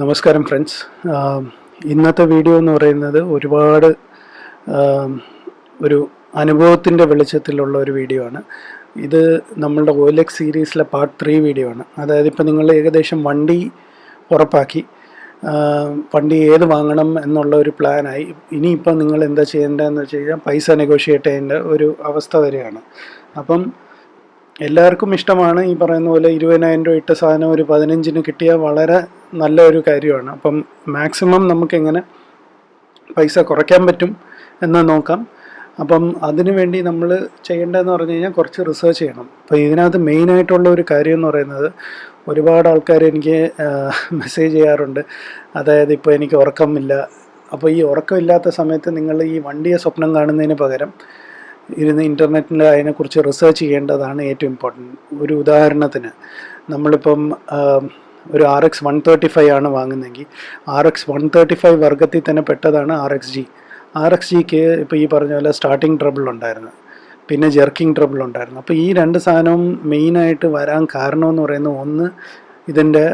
നമസ്കാരം ഫ്രണ്ട്സ് ഇന്നത്തെ വീഡിയോ എന്ന് പറയുന്നത് ഒരുപാട് ഒരു അനുഭവത്തിന്റെ വെളിച്ചത്തിലുള്ള ഒരു വീഡിയോ ആണ്. ഇത് നമ്മളുടെ ഓലക്സ് സീരീസിലെ പാർട്ട് ത്രീ വീഡിയോ ആണ്. അതായത് ഇപ്പം നിങ്ങൾ ഏകദേശം വണ്ടി ഉറപ്പാക്കി വണ്ടി ഏത് വാങ്ങണം എന്നുള്ള ഒരു പ്ലാനായി ഇനിയിപ്പം നിങ്ങൾ എന്താ ചെയ്യേണ്ടതെന്ന് വെച്ച് കഴിഞ്ഞാൽ പൈസ നെഗോഷിയേറ്റ് ചെയ്യേണ്ട ഒരു അവസ്ഥ വരെയാണ്. അപ്പം എല്ലാവർക്കും ഇഷ്ടമാണ് ഈ പറയുന്ന പോലെ ഇരുപതിനായിരം രൂപ ഇട്ട സാധനം ഒരു പതിനഞ്ചിന് കിട്ടിയാൽ വളരെ നല്ല ഒരു കാര്യമാണ്. അപ്പം മാക്സിമം നമുക്കെങ്ങനെ പൈസ കുറയ്ക്കാൻ പറ്റും എന്ന് നോക്കാം. അപ്പം അതിനു വേണ്ടി നമ്മൾ ചെയ്യേണ്ടതെന്ന് പറഞ്ഞു കഴിഞ്ഞാൽ കുറച്ച് റിസർച്ച് ചെയ്യണം. അപ്പോൾ ഇതിനകത്ത് മെയിനായിട്ടുള്ള ഒരു കാര്യം എന്ന് പറയുന്നത് ഒരുപാട് ആൾക്കാർ എനിക്ക് മെസ്സേജ് ചെയ്യാറുണ്ട്. അതായത് ഇപ്പോൾ എനിക്ക് ഉറക്കമില്ല. അപ്പോൾ ഈ ഉറക്കമില്ലാത്ത സമയത്ത് നിങ്ങൾ ഈ വണ്ടിയെ സ്വപ്നം കാണുന്നതിന് പകരം ഇരുന്ന് ഇന്റർനെറ്റിൽ അതിനെക്കുറിച്ച് റിസർച്ച് ചെയ്യേണ്ടതാണ് ഏറ്റവും ഇമ്പോർട്ടന്റ് ഒരു ഉദാഹരണത്തിന് നമ്മളിപ്പം ഒരു R X one thirty five ആണ് വാങ്ങുന്നതെങ്കിൽ R X one thirty five വർഗത്തിൽ തന്നെ പെട്ടതാണ് R X G R X ജിക്ക് ഇപ്പോൾ ഈ പറഞ്ഞ പോലെ സ്റ്റാർട്ടിംഗ് ട്രബിൾ ഉണ്ടായിരുന്നു. പിന്നെ ജെർക്കിംഗ് ട്രബിൾ ഉണ്ടായിരുന്നു. അപ്പോൾ ഈ രണ്ട് സാധനവും മെയിനായിട്ട് വരാൻ കാരണമെന്ന് പറയുന്നത് ഒന്ന് ഇതിന്റെ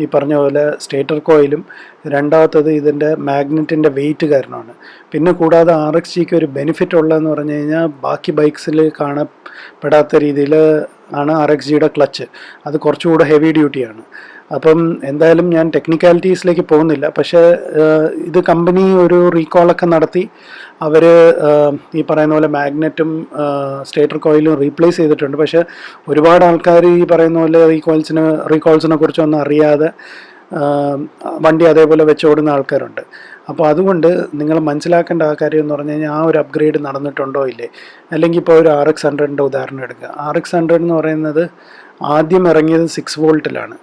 ഈ പറഞ്ഞ പോലെ സ്റ്റേറ്റർ കോയിലും രണ്ടാമത്തത് ഇതിന്റെ മാഗ്നറ്റിന്റെ വെയിറ്റ് കാരണമാണ്. പിന്നെ കൂടാതെ ആർ എക്സ് ജിക്ക് ഒരു ബെനിഫിറ്റ് ഉള്ളതെന്ന് പറഞ്ഞു കഴിഞ്ഞാൽ ബാക്കി ബൈക്സിൽ കാണപ്പെടാത്ത രീതിയിൽ ആണ് ആർ എക്സ് ജിയുടെ ക്ലച്ച് അത് കുറച്ചുകൂടെ ഹെവി ഡ്യൂട്ടിയാണ് അപ്പം എന്തായാലും ഞാൻ ടെക്നിക്കാലിറ്റീസിലേക്ക് പോകുന്നില്ല. പക്ഷേ ഇത് കമ്പനി ഒരു റീകോളൊക്കെ നടത്തി. അവർ ഈ പറയുന്ന പോലെ മാഗ്നറ്റും സ്റ്റേറ്റർ കോയിലും റീപ്ലേസ് ചെയ്തിട്ടുണ്ട്. പക്ഷേ ഒരുപാട് ആൾക്കാർ ഈ പറയുന്ന പോലെ റീകോൾസിന് റീകോൾസിനെ കുറിച്ചൊന്നും അറിയാതെ വണ്ടി അതേപോലെ വെച്ചോടുന്ന ആൾക്കാരുണ്ട്. അപ്പോൾ അതുകൊണ്ട് നിങ്ങൾ മനസ്സിലാക്കേണ്ട ആ കാര്യം എന്ന് പറഞ്ഞു കഴിഞ്ഞാൽ ആ ഒരു അപ്ഗ്രേഡ് നടന്നിട്ടുണ്ടോ ഇല്ലേ? അല്ലെങ്കിൽ ഇപ്പോൾ ഒരു ആർ എക്സ് ഹൺഡ്രഡിന്റെ ഉദാഹരണം എടുക്കുക. ആർ എക്സ് ഹൺഡ്രഡ് എന്ന് പറയുന്നത് ആദ്യം ഇറങ്ങിയത് സിക്സ് വോൾട്ടിലാണ്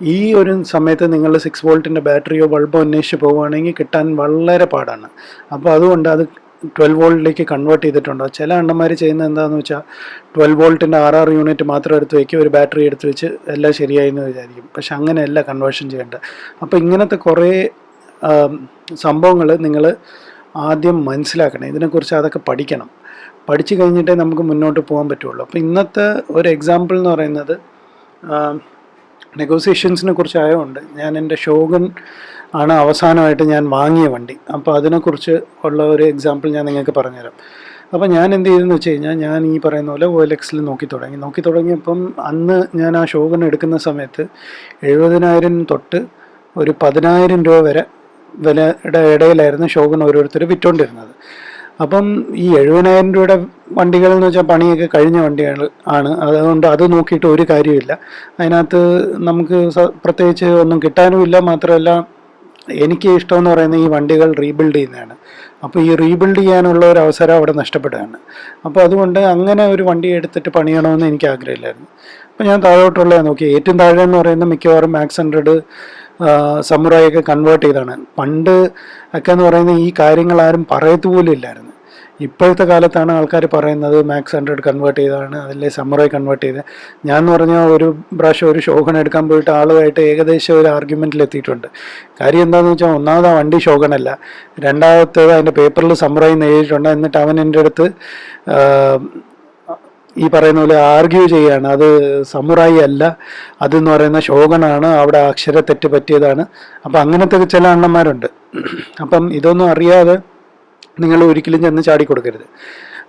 ഈ ഒരു സമയത്ത് നിങ്ങൾ സിക്സ് വോൾട്ടിന്റെ ബാറ്ററിയോ ബൾബോ അന്വേഷിച്ച് പോവുകയാണെങ്കിൽ കിട്ടാൻ വളരെ പാടാണ്. അപ്പോൾ അതുകൊണ്ട് അത് ട്വൽവ് വോൾട്ടിലേക്ക് കൺവേർട്ട് ചെയ്തിട്ടുണ്ട്? ചില അണ്ണന്മാർ ചെയ്യുന്നത് എന്താണെന്ന് വെച്ചാൽ ട്വൽവ് വോൾട്ടിന്റെ ആർ ആർ യൂണിറ്റ് മാത്രം എടുത്ത് വയ്ക്കുക ഒരു ബാറ്ററി എടുത്ത് വെച്ച് എല്ലാം ശരിയായി എന്ന് വിചാരിക്കും. പക്ഷെ അങ്ങനെയല്ല കൺവേർഷൻ ചെയ്യേണ്ടത്. അപ്പോൾ ഇങ്ങനത്തെ കുറേ സംഭവങ്ങൾ നിങ്ങൾ ആദ്യം മനസ്സിലാക്കണം. ഇതിനെക്കുറിച്ച് അതൊക്കെ പഠിക്കണം. പഠിച്ചു കഴിഞ്ഞിട്ടേ നമുക്ക് മുന്നോട്ട് പോകാൻ പറ്റുള്ളൂ. അപ്പോൾ ഇന്നത്തെ ഒരു എക്സാമ്പിൾ എന്ന് പറയുന്നത് നെഗോസിയേഷൻസിനെ കുറിച്ച് ആയതുകൊണ്ട് ഞാൻ എന്റെ ഷോഗൻ ആണ് അവസാനമായിട്ട് ഞാൻ വാങ്ങിയ വണ്ടി. അപ്പോൾ അതിനെക്കുറിച്ച് ഉള്ള ഒരു എക്സാമ്പിൾ ഞാൻ നിങ്ങൾക്ക് പറഞ്ഞുതരാം. അപ്പോൾ ഞാൻ എന്ത് ചെയ്തെന്ന് വെച്ച് കഴിഞ്ഞാൽ ഞാൻ ഈ പറയുന്ന പോലെ ഒ എൽ എക്സിൽ നോക്കി തുടങ്ങി. നോക്കി തുടങ്ങിയപ്പം അന്ന് ഞാൻ ആ ഷോഗൺ എടുക്കുന്ന സമയത്ത് എഴുപതിനായിരം തൊട്ട് ഒരു പതിനായിരം രൂപ വരെ വിലയുടെ ഇടയിലായിരുന്നു ഷോഗൺ ഓരോരുത്തർ വിറ്റുകൊണ്ടിരുന്നത് അപ്പം ഈ എഴുപതിനായിരം രൂപയുടെ വണ്ടികൾ എന്ന് വെച്ചാൽ പണിയൊക്കെ കഴിഞ്ഞ വണ്ടികൾ ആണ്. അതുകൊണ്ട് അത് നോക്കിയിട്ട് ഒരു കാര്യമില്ല അതിനകത്ത് നമുക്ക് പ്രത്യേകിച്ച് ഒന്നും കിട്ടാനുമില്ല. മാത്രമല്ല എനിക്ക് ഇഷ്ടമെന്ന് പറയുന്നത് ഈ വണ്ടികൾ റീബിൽഡ് ചെയ്യുന്നതാണ്. അപ്പോൾ ഈ റീബിൽഡ് ചെയ്യാനുള്ള ഒരു അവസരം അവിടെ നഷ്ടപ്പെടുകയാണ്. അപ്പോൾ അതുകൊണ്ട് അങ്ങനെ ഒരു വണ്ടി എടുത്തിട്ട് പണിയണമെന്ന് എനിക്ക് ആഗ്രഹമില്ലായിരുന്നു. അപ്പോൾ ഞാൻ താഴോട്ടുള്ള നോക്കി ഏറ്റവും താഴെ എന്ന് പറയുന്നത് മിക്കവാറും മാക്സ് ഹൺഡ്രഡ് സമുറായൊക്കെ കൺവേർട്ട് ചെയ്താണ് പണ്ട് ഒക്കെ എന്ന് പറയുന്നത് ഈ കാര്യങ്ങൾ ആരും പറയത്തു പോലും ഇല്ലായിരുന്നു. ഇപ്പോഴത്തെ കാലത്താണ് ആൾക്കാർ പറയുന്നത് മാക്സ് ഹൺഡ്രഡ് കൺവേർട്ട് ചെയ്താണ് അതിലെ സമുറായി കൺവേർട്ട് ചെയ്ത് ഞാൻ എന്ന് പറഞ്ഞാൽ ഒരു പ്രാവശ്യം ഒരു ഷോഗൺ എടുക്കാൻ പോയിട്ട് ആളുമായിട്ട് ഏകദേശം ഒരു ആർഗ്യുമെന്റിൽ എത്തിയിട്ടുണ്ട്. കാര്യം എന്താണെന്ന് വെച്ചാൽ ഒന്നാമത് ആ വണ്ടി ഷോഗണല്ല രണ്ടാമത്തേത് അതിന്റെ പേപ്പറിൽ സമുറായി എന്ന് എഴുതിയിട്ടുണ്ട്. എന്നിട്ട് അവൻ എന്റെ അടുത്ത് ഈ പറയുന്ന പോലെ ആർഗ്യൂ ചെയ്യാണ്. അത് സമുറായി അല്ല. അതെന്ന് പറയുന്ന ശോകനാണ്. അവിടെ അക്ഷര തെറ്റ് പറ്റിയതാണ്. അപ്പം അങ്ങനത്തെ ചില അണ്ണന്മാരുണ്ട്. അപ്പം ഇതൊന്നും അറിയാതെ നിങ്ങൾ ഒരിക്കലും ചെന്ന് ചാടിക്കൊടുക്കരുത്.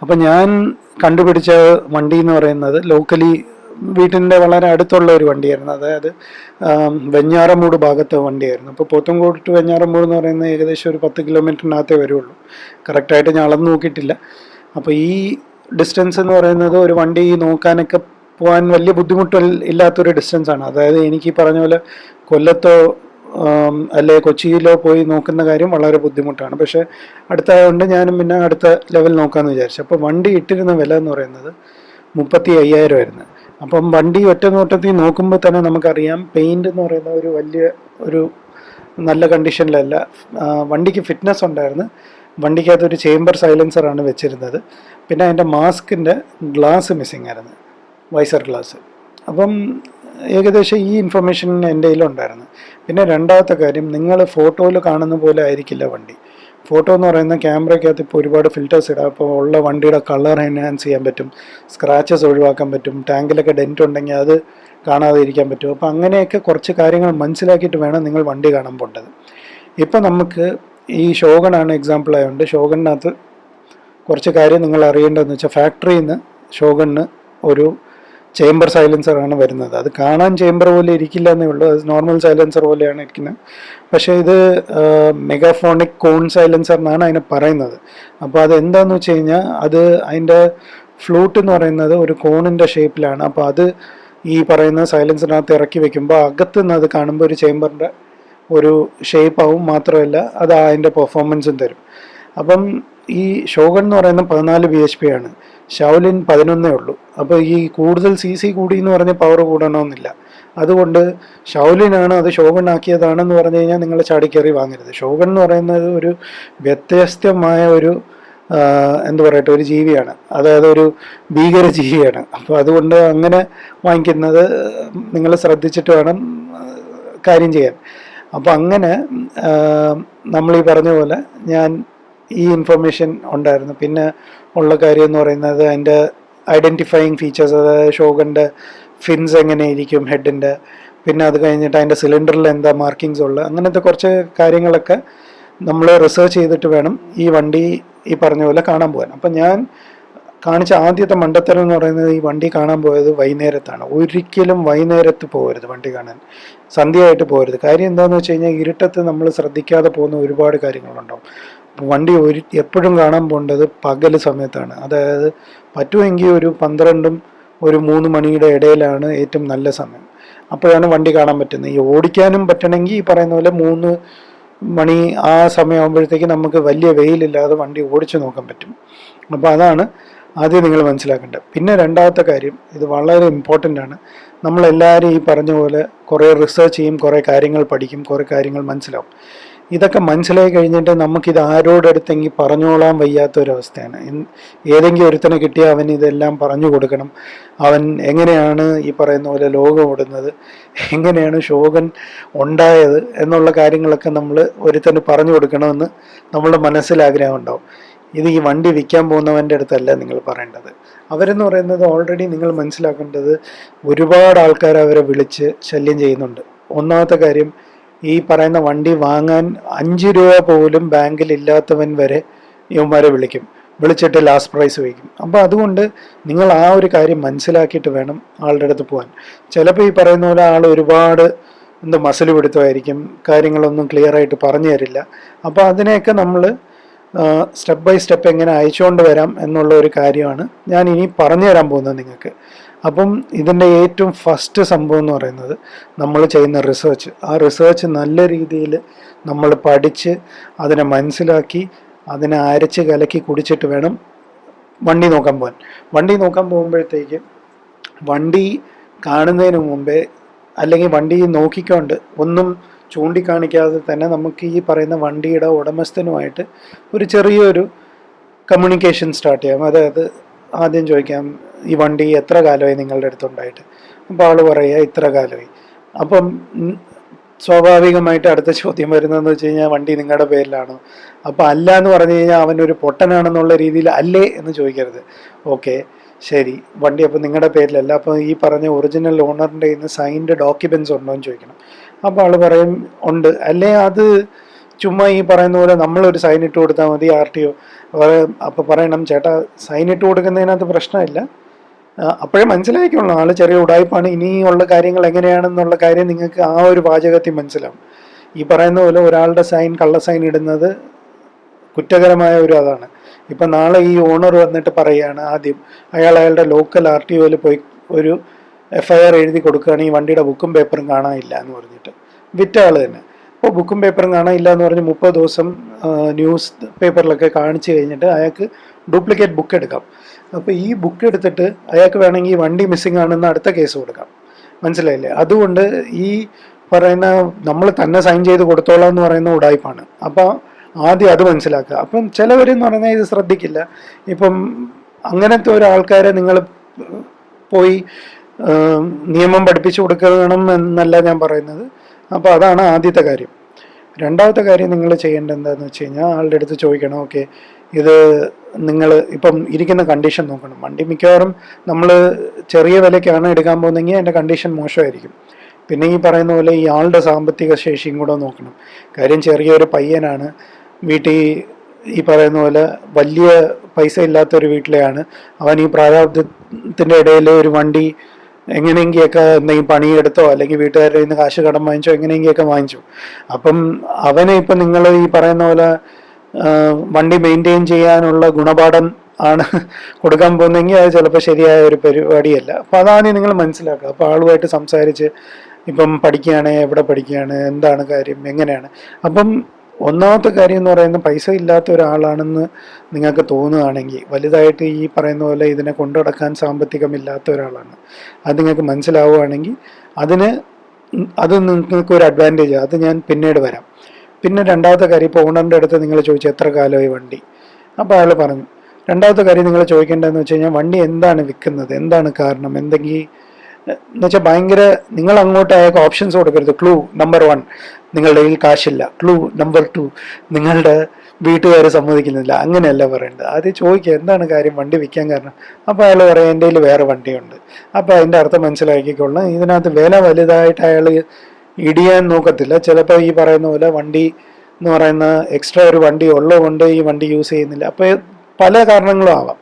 അപ്പം ഞാൻ കണ്ടുപിടിച്ച വണ്ടി എന്ന് പറയുന്നത് ലോക്കലി വീട്ടിന്റെ വളരെ അടുത്തുള്ള ഒരു വണ്ടിയായിരുന്നു. അതായത് വെഞ്ഞാറമൂട് ഭാഗത്തെ വണ്ടിയായിരുന്നു. അപ്പോൾ പോത്തൻകോട് ടു വെഞ്ഞാറമൂട് എന്ന് പറയുന്നത് ഏകദേശം ഒരു പത്ത് കിലോമീറ്ററിനകത്തേ വരുള്ളൂ. കറക്റ്റായിട്ട് ഞാൻ അളന്ന് നോക്കിയിട്ടില്ല. അപ്പോൾ ഈ ഡിസ്റ്റൻസ് എന്ന് പറയുന്നത് ഒരു വണ്ടി നോക്കാനൊക്കെ പോകാൻ വലിയ ബുദ്ധിമുട്ട് ഇല്ലാത്തൊരു ഡിസ്റ്റൻസ് ആണ്. അതായത് എനിക്ക് പറഞ്ഞ പോലെ കൊല്ലത്തോ അല്ലെ കൊച്ചിയിലോ പോയി നോക്കുന്ന കാര്യം വളരെ ബുദ്ധിമുട്ടാണ്. പക്ഷേ അടുത്തായതുകൊണ്ട് ഞാനും പിന്നെ അടുത്ത ലെവൽ നോക്കാമെന്ന് വിചാരിച്ചു. അപ്പോൾ വണ്ടി ഇട്ടിരുന്ന വില എന്ന് പറയുന്നത് മുപ്പത്തി അയ്യായിരം ആയിരുന്നു. അപ്പം വണ്ടി ഒറ്റ നോട്ടത്തിൽ നോക്കുമ്പോൾ തന്നെ നമുക്കറിയാം പെയിന്റ് എന്ന് പറയുന്ന ഒരു വലിയ ഒരു നല്ല കണ്ടീഷനിലല്ല വണ്ടിക്ക് ഫിറ്റ്നസ് ഉണ്ടായിരുന്നു. വണ്ടിക്കകത്ത് ഒരു ചേംബർ സൈലൻസറാണ് വെച്ചിരുന്നത്. പിന്നെ അതിന്റെ മാസ്കിന്റെ ഗ്ലാസ് മിസ്സിങ് ആയിരുന്നു. വൈസർ ഗ്ലാസ് അപ്പം ഏകദേശം ഈ ഇൻഫർമേഷൻ എന്റെ കയ്യിലുണ്ടായിരുന്നു. പിന്നെ രണ്ടാമത്തെ കാര്യം നിങ്ങൾ ഫോട്ടോയിൽ കാണുന്ന പോലെ ആയിരിക്കില്ല വണ്ടി. ഫോട്ടോ എന്ന് പറയുന്ന ക്യാമറയ്ക്കകത്ത് ഇപ്പോൾ ഒരുപാട് ഫിൽറ്റേഴ്സ് ഇടാം. അപ്പോൾ ഉള്ള വണ്ടിയുടെ കളർ എൻഹാൻസ് ചെയ്യാൻ പറ്റും. സ്ക്രാച്ചസ് ഒഴിവാക്കാൻ പറ്റും. ടാങ്കിലൊക്കെ ഡെന്റ് ഉണ്ടെങ്കിൽ അത് കാണാതെ ഇരിക്കാൻ പറ്റും. അപ്പോൾ അങ്ങനെയൊക്കെ കുറച്ച് കാര്യങ്ങൾ മനസ്സിലാക്കിയിട്ട് വേണം നിങ്ങൾ വണ്ടി കാണാൻ പോകേണ്ടത് ഇപ്പം നമുക്ക് ഈ ഷോഗണാണ് എക്സാമ്പിൾ ആയതുകൊണ്ട് ഷോഗണിനകത്ത് കുറച്ച് കാര്യം നിങ്ങൾ അറിയേണ്ടതെന്ന് വെച്ചാൽ ഫാക്ടറിയിൽ നിന്ന് ഷോഗണിന് ഒരു ചേംബർ സൈലൻസർ ആണ് വരുന്നത്. അത് കാണാൻ ചേംബർ പോലെ ഇരിക്കില്ല എന്നേ ഉള്ളൂ. അത് നോർമൽ സൈലൻസർ പോലെയാണ് ഇരിക്കുന്നത് പക്ഷേ ഇത് മെഗാഫോണിക് കോൺ സൈലൻസർ എന്നാണ് അതിനെ പറയുന്നത്. അപ്പോൾ അത് എന്താന്ന് വെച്ച് കഴിഞ്ഞാൽ അത് അതിന്റെ ഫ്ലൂട്ട് എന്ന് പറയുന്നത് ഒരു കോണിന്റെ ഷേപ്പിലാണ് അപ്പോൾ അത് ഈ പറയുന്ന സൈലൻസറിനകത്ത് ഇറക്കി വെക്കുമ്പോൾ അകത്തുനിന്ന് അത് കാണുമ്പോൾ ഒരു ചേംബറിന്റെ ഒരു ഷേപ്പ് ആവും മാത്രമല്ല അത് അതിന്റെ പെർഫോമൻസും തരും. അപ്പം ഈ ഷോഗൺ എന്ന് പറയുന്ന പതിനാല് ബി എച്ച് പി ആണ്. ഷൗലിൻ പതിനൊന്നേ ഉള്ളൂ. അപ്പോൾ ഈ കൂടുതൽ സി സി കൂടി എന്ന് പറഞ്ഞ പവർ കൂടണമെന്നില്ല. അതുകൊണ്ട് ഷൗലിനാണ് അത് ഷോഗൺ ആക്കിയതാണെന്ന് പറഞ്ഞു കഴിഞ്ഞാൽ നിങ്ങൾ ചാടിക്കയറി വാങ്ങരുത്. ഷോഗൺ എന്ന് പറയുന്നത് ഒരു വ്യത്യസ്തമായ ഒരു എന്ത് പറയട്ടെ ഒരു ജീവിയാണ്. അതായത് ഒരു ഭീകര ജീവിയാണ്. അപ്പോൾ അതുകൊണ്ട് അങ്ങനെ വാങ്ങിക്കുന്നത് നിങ്ങൾ ശ്രദ്ധിച്ചിട്ട് വേണം കാര്യം ചെയ്യാൻ. അപ്പോൾ അങ്ങനെ നമ്മൾ ഈ പറഞ്ഞ പോലെ ഞാൻ ഈ ഇൻഫർമേഷൻ ഉണ്ടായിരുന്നു. പിന്നെ ഉള്ള കാര്യം എന്ന് പറയുന്നത് അതിന്റെ ഐഡന്റിഫയിങ് ഫീച്ചേഴ്സ് അതായത് ഷോഗന്റെ ഫിൻസ് എങ്ങനെ ഇരിക്കും ഹെഡിന്റെ പിന്നെ അത് കഴിഞ്ഞിട്ട് അതിന്റെ സിലിണ്ടറിൽ എന്താ മാർക്കിങ്സ് ഉള്ളത് അങ്ങനത്തെ കുറച്ച് കാര്യങ്ങളൊക്കെ നമ്മൾ റിസർച്ച് ചെയ്തിട്ട് വേണം ഈ വണ്ടി ഈ പറഞ്ഞ പോലെ കാണാൻ പോകാൻ. അപ്പം ഞാൻ കാണിച്ച ആദ്യത്തെ മണ്ടത്തരം എന്ന് പറയുന്നത് ഈ വണ്ടി കാണാൻ പോയത് വൈകുന്നേരത്താണ്. ഒരിക്കലും വൈകുന്നേരത്ത് പോകരുത് വണ്ടി കാണാൻ. സന്ധ്യയായിട്ട് പോകരുത്. കാര്യം എന്താണെന്ന് വെച്ച് കഴിഞ്ഞാൽ ഇരുട്ടത്ത് നമ്മൾ ശ്രദ്ധിക്കാതെ പോകുന്ന ഒരുപാട് കാര്യങ്ങളുണ്ടാവും. വണ്ടി ഒരു എപ്പോഴും കാണാൻ പോകേണ്ടത് പകൽ സമയത്താണ്. അതായത് പറ്റുമെങ്കിൽ ഒരു പന്ത്രണ്ടും ഒരു മൂന്ന് മണിയുടെ ഇടയിലാണ് ഏറ്റവും നല്ല സമയം. അപ്പോഴാണ് വണ്ടി കാണാൻ പറ്റുന്നത്. ഈ ഓടിക്കാനും പറ്റണമെങ്കിൽ ഈ പറയുന്ന പോലെ മൂന്ന് മണി ആ സമയമാകുമ്പോഴത്തേക്ക് നമുക്ക് വലിയ വെയിലില്ലാതെ വണ്ടി ഓടിച്ചു നോക്കാൻ പറ്റും. അപ്പോൾ അതാണ് ആദ്യം നിങ്ങൾ മനസ്സിലാക്കേണ്ടത്. പിന്നെ രണ്ടാമത്തെ കാര്യം ഇത് വളരെ ഇമ്പോർട്ടന്റ് ആണ്. നമ്മളെല്ലാവരും ഈ പറഞ്ഞ പോലെ കുറേ റിസർച്ച് ചെയ്യും കുറേ കാര്യങ്ങൾ പഠിക്കും കുറേ കാര്യങ്ങൾ മനസ്സിലാവും. ഇതൊക്കെ മനസ്സിലായി കഴിഞ്ഞിട്ട് നമുക്കിത് ആരോടടുത്തെങ്കിൽ പറഞ്ഞോളാൻ വയ്യാത്ത ഒരവസ്ഥയാണ് ഏതെങ്കിലും ഒരുത്തനെ കിട്ടിയാൽ അവൻ ഇതെല്ലാം പറഞ്ഞു കൊടുക്കണം. അവൻ എങ്ങനെയാണ് ഈ പറയുന്ന പോലെ ലോകം ഓടുന്നത് എങ്ങനെയാണ് ശോകൻ ഉണ്ടായത് എന്നുള്ള കാര്യങ്ങളൊക്കെ നമ്മൾ ഒരുത്തന് പറഞ്ഞു കൊടുക്കണമെന്ന് നമ്മളുടെ മനസ്സിൽ ആഗ്രഹം ഉണ്ടാവും. ഇത് ഈ വണ്ടി വിൽക്കാൻ പോകുന്നവന്റെ അടുത്തല്ല നിങ്ങൾ പറയേണ്ടത്? അവരെന്ന് പറയുന്നത് ഓൾറെഡി നിങ്ങൾ മനസ്സിലാക്കേണ്ടത് ഒരുപാട് ആൾക്കാർ അവരെ വിളിച്ച് ശല്യം ചെയ്യുന്നുണ്ട്. ഒന്നാമത്തെ കാര്യം ഈ പറയുന്ന വണ്ടി വാങ്ങാൻ അഞ്ച് രൂപ പോലും ബാങ്കിൽ ഇല്ലാത്തവൻ വരെ ഇവന്മാരെ വിളിക്കും. വിളിച്ചിട്ട് ലാസ്റ്റ് പ്രൈസ് വയ്ക്കും. അപ്പോൾ അതുകൊണ്ട് നിങ്ങൾ ആ ഒരു കാര്യം മനസ്സിലാക്കിയിട്ട് വേണം ആളുടെ അടുത്ത് പോകാൻ. ചിലപ്പോൾ ഈ പറയുന്ന പോലെ ആൾ ഒരുപാട് എന്താ മസിൽ പിടുത്തമായിരിക്കും കാര്യങ്ങളൊന്നും ക്ലിയർ ആയിട്ട് പറഞ്ഞു തരില്ല. അപ്പോൾ അതിനെയൊക്കെ നമ്മൾ സ്റ്റെപ്പ് ബൈ സ്റ്റെപ്പ് എങ്ങനെ അയച്ചുകൊണ്ട് വരാം എന്നുള്ള ഒരു കാര്യമാണ് ഞാൻ ഇനി പറഞ്ഞു തരാൻ പോകുന്നത് നിങ്ങൾക്ക്. അപ്പം ഇതിന്റെ ഏറ്റവും ഫസ്റ്റ് സംഭവം എന്ന് പറയുന്നത് നമ്മൾ ചെയ്യുന്ന റിസേർച്ച് ആ റിസേർച്ച് നല്ല രീതിയിൽ നമ്മൾ പഠിച്ച് അതിനെ മനസ്സിലാക്കി അതിനെ അരച്ച് കലക്കി കുടിച്ചിട്ട് വേണം വണ്ടി നോക്കാൻ പോകാൻ. വണ്ടി നോക്കാൻ പോകുമ്പോഴത്തേക്ക് വണ്ടി കാണുന്നതിന് മുമ്പേ അല്ലെങ്കിൽ വണ്ടി നോക്കിക്കൊണ്ട് ഒന്നും ചൂണ്ടിക്കാണിക്കാതെ തന്നെ നമുക്ക് ഈ പറയുന്ന വണ്ടിയുടെ ഉടമസ്ഥനുമായിട്ട് ഒരു ചെറിയൊരു കമ്മ്യൂണിക്കേഷൻ സ്റ്റാർട്ട് ചെയ്യാം. അതായത് ആദ്യം ചോദിക്കാം ഈ വണ്ടി എത്ര കാലമായി നിങ്ങളുടെ അടുത്തുണ്ടായിട്ട്? അപ്പോൾ ആൾ പറയുക ഇത്ര കാലമായി. അപ്പം സ്വാഭാവികമായിട്ട് അടുത്ത ചോദ്യം വരുന്നതെന്ന് വെച്ച് കഴിഞ്ഞാൽ വണ്ടി നിങ്ങളുടെ പേരിലാണോ? അപ്പോൾ അല്ല എന്ന് പറഞ്ഞു കഴിഞ്ഞാൽ അവനൊരു പൊട്ടനാണെന്നുള്ള രീതിയിൽ അല്ലേ എന്ന് ചോദിക്കരുത്. ഓക്കെ ശരി. വണ്ടി അപ്പോൾ നിങ്ങളുടെ പേരിലല്ല. അപ്പോൾ ഈ പറഞ്ഞ ഒറിജിനൽ ഓണറിന്റെ ഇന്ന് സൈൻഡ് ഡോക്യുമെന്റ്സ് ഉണ്ടോ എന്ന് ചോദിക്കണം. അപ്പോൾ ആൾ പറയും ഉണ്ട്. അല്ലേ അത് ചുമ്മാ ഈ പറയുന്ന പോലെ നമ്മളൊരു സൈൻ ഇട്ട് കൊടുത്താൽ മതി ആർ ടി ഒ. അപ്പോൾ പറയണം ചേട്ടാ സൈൻ ഇട്ട് കൊടുക്കുന്നതിനകത്ത് പ്രശ്നമില്ല. അപ്പോഴേ മനസ്സിലാക്കിയുള്ളൂ ആൾ ചെറിയ ഉടായ്പാണ് ഇനിയുള്ള കാര്യങ്ങൾ എങ്ങനെയാണെന്നുള്ള കാര്യം നിങ്ങൾക്ക് ആ ഒരു വാചകത്തിൽ മനസ്സിലാവും. ഈ പറയുന്ന പോലെ ഒരാളുടെ സൈൻ കള്ള സൈൻ ഇടുന്നത് കുറ്റകരമായ ഒരു അതാണ്. ഇപ്പം നാളെ ഈ ഓണർ വന്നിട്ട് പറയുകയാണ് ആദ്യം അയാൾ അയാളുടെ ലോക്കൽ ആർ ടി ഒയിൽ പോയി ഒരു എഫ് ഐ ആർ എഴുതി കൊടുക്കുകയാണെങ്കിൽ വണ്ടിയുടെ ബുക്കും പേപ്പറും കാണാനില്ല എന്ന് പറഞ്ഞിട്ട്. വിറ്റ ആൾ തന്നെ. അപ്പോൾ ബുക്കും പേപ്പറും കാണാനില്ല എന്ന് പറഞ്ഞ് മുപ്പത് ദിവസം ന്യൂസ് പേപ്പറിലൊക്കെ കാണിച്ചു കഴിഞ്ഞിട്ട് അയാൾക്ക് ഡ്യൂപ്ലിക്കേറ്റ് ബുക്ക് എടുക്കാം. അപ്പോൾ ഈ ബുക്ക് എടുത്തിട്ട് അയാൾക്ക് വേണമെങ്കിൽ വണ്ടി മിസ്സിംഗ് ആണെന്ന് അടുത്ത കേസ് കൊടുക്കാം. മനസ്സിലായില്ലേ? അതുകൊണ്ട് ഈ പറയുന്ന നമ്മൾ തന്നെ സൈൻ ചെയ്ത് കൊടുത്തോളാം എന്ന് പറയുന്ന ഉടായ്പാണ്. അപ്പോൾ ആദ്യം അത് മനസ്സിലാക്കുക. അപ്പം ചിലവരെന്ന് പറഞ്ഞാൽ ഇത് ശ്രദ്ധിക്കില്ല. ഇപ്പം അങ്ങനത്തെ ഒരാൾക്കാരെ നിങ്ങൾ പോയി നിയമം പഠിപ്പിച്ചു കൊടുക്കണം എന്നല്ല ഞാൻ പറയുന്നത്. അപ്പോൾ അതാണ് ആദ്യത്തെ കാര്യം. രണ്ടാമത്തെ കാര്യം നിങ്ങൾ ചെയ്യേണ്ടത് എന്താണെന്ന് വെച്ച് കഴിഞ്ഞാൽ ആളുടെ അടുത്ത് ചോദിക്കണം ഓക്കെ ഇത് നിങ്ങൾ ഇപ്പം ഇരിക്കുന്ന കണ്ടീഷൻ നോക്കണം. വണ്ടി മിക്കവാറും നമ്മൾ ചെറിയ വിലയ്ക്കാണ് എടുക്കാൻ പോകുന്നതെങ്കിൽ അതിന്റെ കണ്ടീഷൻ മോശമായിരിക്കും. പിന്നെ ഈ പറയുന്ന പോലെ ഈ ആളുടെ സാമ്പത്തിക ശേഷിയും കൂടെ നോക്കണം. കാര്യം ചെറിയൊരു പയ്യനാണ്. വീട്ടിൽ ഈ പറയുന്ന പോലെ വലിയ പൈസ ഇല്ലാത്തൊരു വീട്ടിലെയാണ്. അവൻ ഈ പ്രാരാബ്ദത്തിന്റെ ഇടയിൽ ഒരു വണ്ടി എങ്ങനെയെങ്കിലൊക്കെ എന്തെങ്കിലും പണിയെടുത്തോ അല്ലെങ്കിൽ വീട്ടുകാരുടെ നിന്ന് കാശ് കടം വാങ്ങിച്ചോ എങ്ങനെയെങ്കിലൊക്കെ വാങ്ങിച്ചു. അപ്പം അവനെ ഇപ്പം നിങ്ങൾ ഈ പറയുന്ന പോലെ വണ്ടി മെയിന്റെയിൻ ചെയ്യാനുള്ള ഗുണപാഠം ആണ് കൊടുക്കാൻ പോകുന്നതെങ്കിൽ അത് ചിലപ്പോൾ ശരിയായ ഒരു പരിപാടിയല്ല. അപ്പോൾ അതാണ് നിങ്ങൾ മനസ്സിലാക്കുക. അപ്പോൾ ആളുമായിട്ട് സംസാരിച്ച് ഇപ്പം പഠിക്കുകയാണ് എവിടെ പഠിക്കുകയാണ് എന്താണ് കാര്യം എങ്ങനെയാണ്. അപ്പം ഒന്നാമത്തെ കാര്യം എന്ന് പറയുന്നത് പൈസ ഇല്ലാത്ത ഒരാളാണെന്ന് നിങ്ങൾക്ക് തോന്നുകയാണെങ്കിൽ വലുതായിട്ട് ഈ പറയുന്ന പോലെ ഇതിനെ കൊണ്ടുനടക്കാൻ സാമ്പത്തികമില്ലാത്ത ഒരാളാണ്. അത് നിങ്ങൾക്ക് മനസ്സിലാവുകയാണെങ്കിൽ അതിന് അത് നിങ്ങൾക്ക് ഒരു അഡ്വാന്റേജ് അത് ഞാൻ പിന്നീട് വരാം. പിന്നെ രണ്ടാമത്തെ കാര്യം ഇപ്പോൾ ഓണറിന്റെ അടുത്ത് നിങ്ങൾ ചോദിച്ചു എത്ര കാലമായി വണ്ടി? അപ്പോൾ അയാൾ പറഞ്ഞു രണ്ടാമത്തെ കാര്യം നിങ്ങൾ ചോദിക്കേണ്ടതെന്ന് വെച്ച് കഴിഞ്ഞാൽ വണ്ടി എന്താണ് വിൽക്കുന്നത്? എന്താണ് കാരണം? എന്തെങ്കിലും എന്ന് വെച്ചാൽ ഭയങ്കര നിങ്ങൾ അങ്ങോട്ട് അയാൾക്ക് ഓപ്ഷൻസ് കൊടുക്കരുത്. ക്ലൂ നമ്പർ വൺ നിങ്ങളുടെ കയ്യിൽ കാശില്ല. ക്ലൂ നമ്പർ ടു നിങ്ങളുടെ വീട്ടുകാർ സമ്മതിക്കുന്നില്ല. അങ്ങനെയല്ല പറയേണ്ടത്. ആദ്യം ചോദിക്കുക എന്താണ് കാര്യം? വണ്ടി വിൽക്കാൻ കാരണം. അപ്പോൾ അയാൾ പറയാം എന്റെ കയ്യിൽ വേറെ വണ്ടിയുണ്ട്. അപ്പോൾ അതിന്റെ അർത്ഥം മനസ്സിലാക്കിക്കൊള്ളാം ഇതിനകത്ത് വില വലുതായിട്ട് അയാൾ ഇടിയാൻ നോക്കത്തില്ല. ചിലപ്പോൾ ഈ പറയുന്ന പോലെ വണ്ടി എന്ന് പറയുന്ന എക്സ്ട്രാ ഒരു വണ്ടി ഉള്ളതുകൊണ്ട് ഈ വണ്ടി യൂസ് ചെയ്യുന്നില്ല. അപ്പോൾ പല കാരണങ്ങളും ആവാം.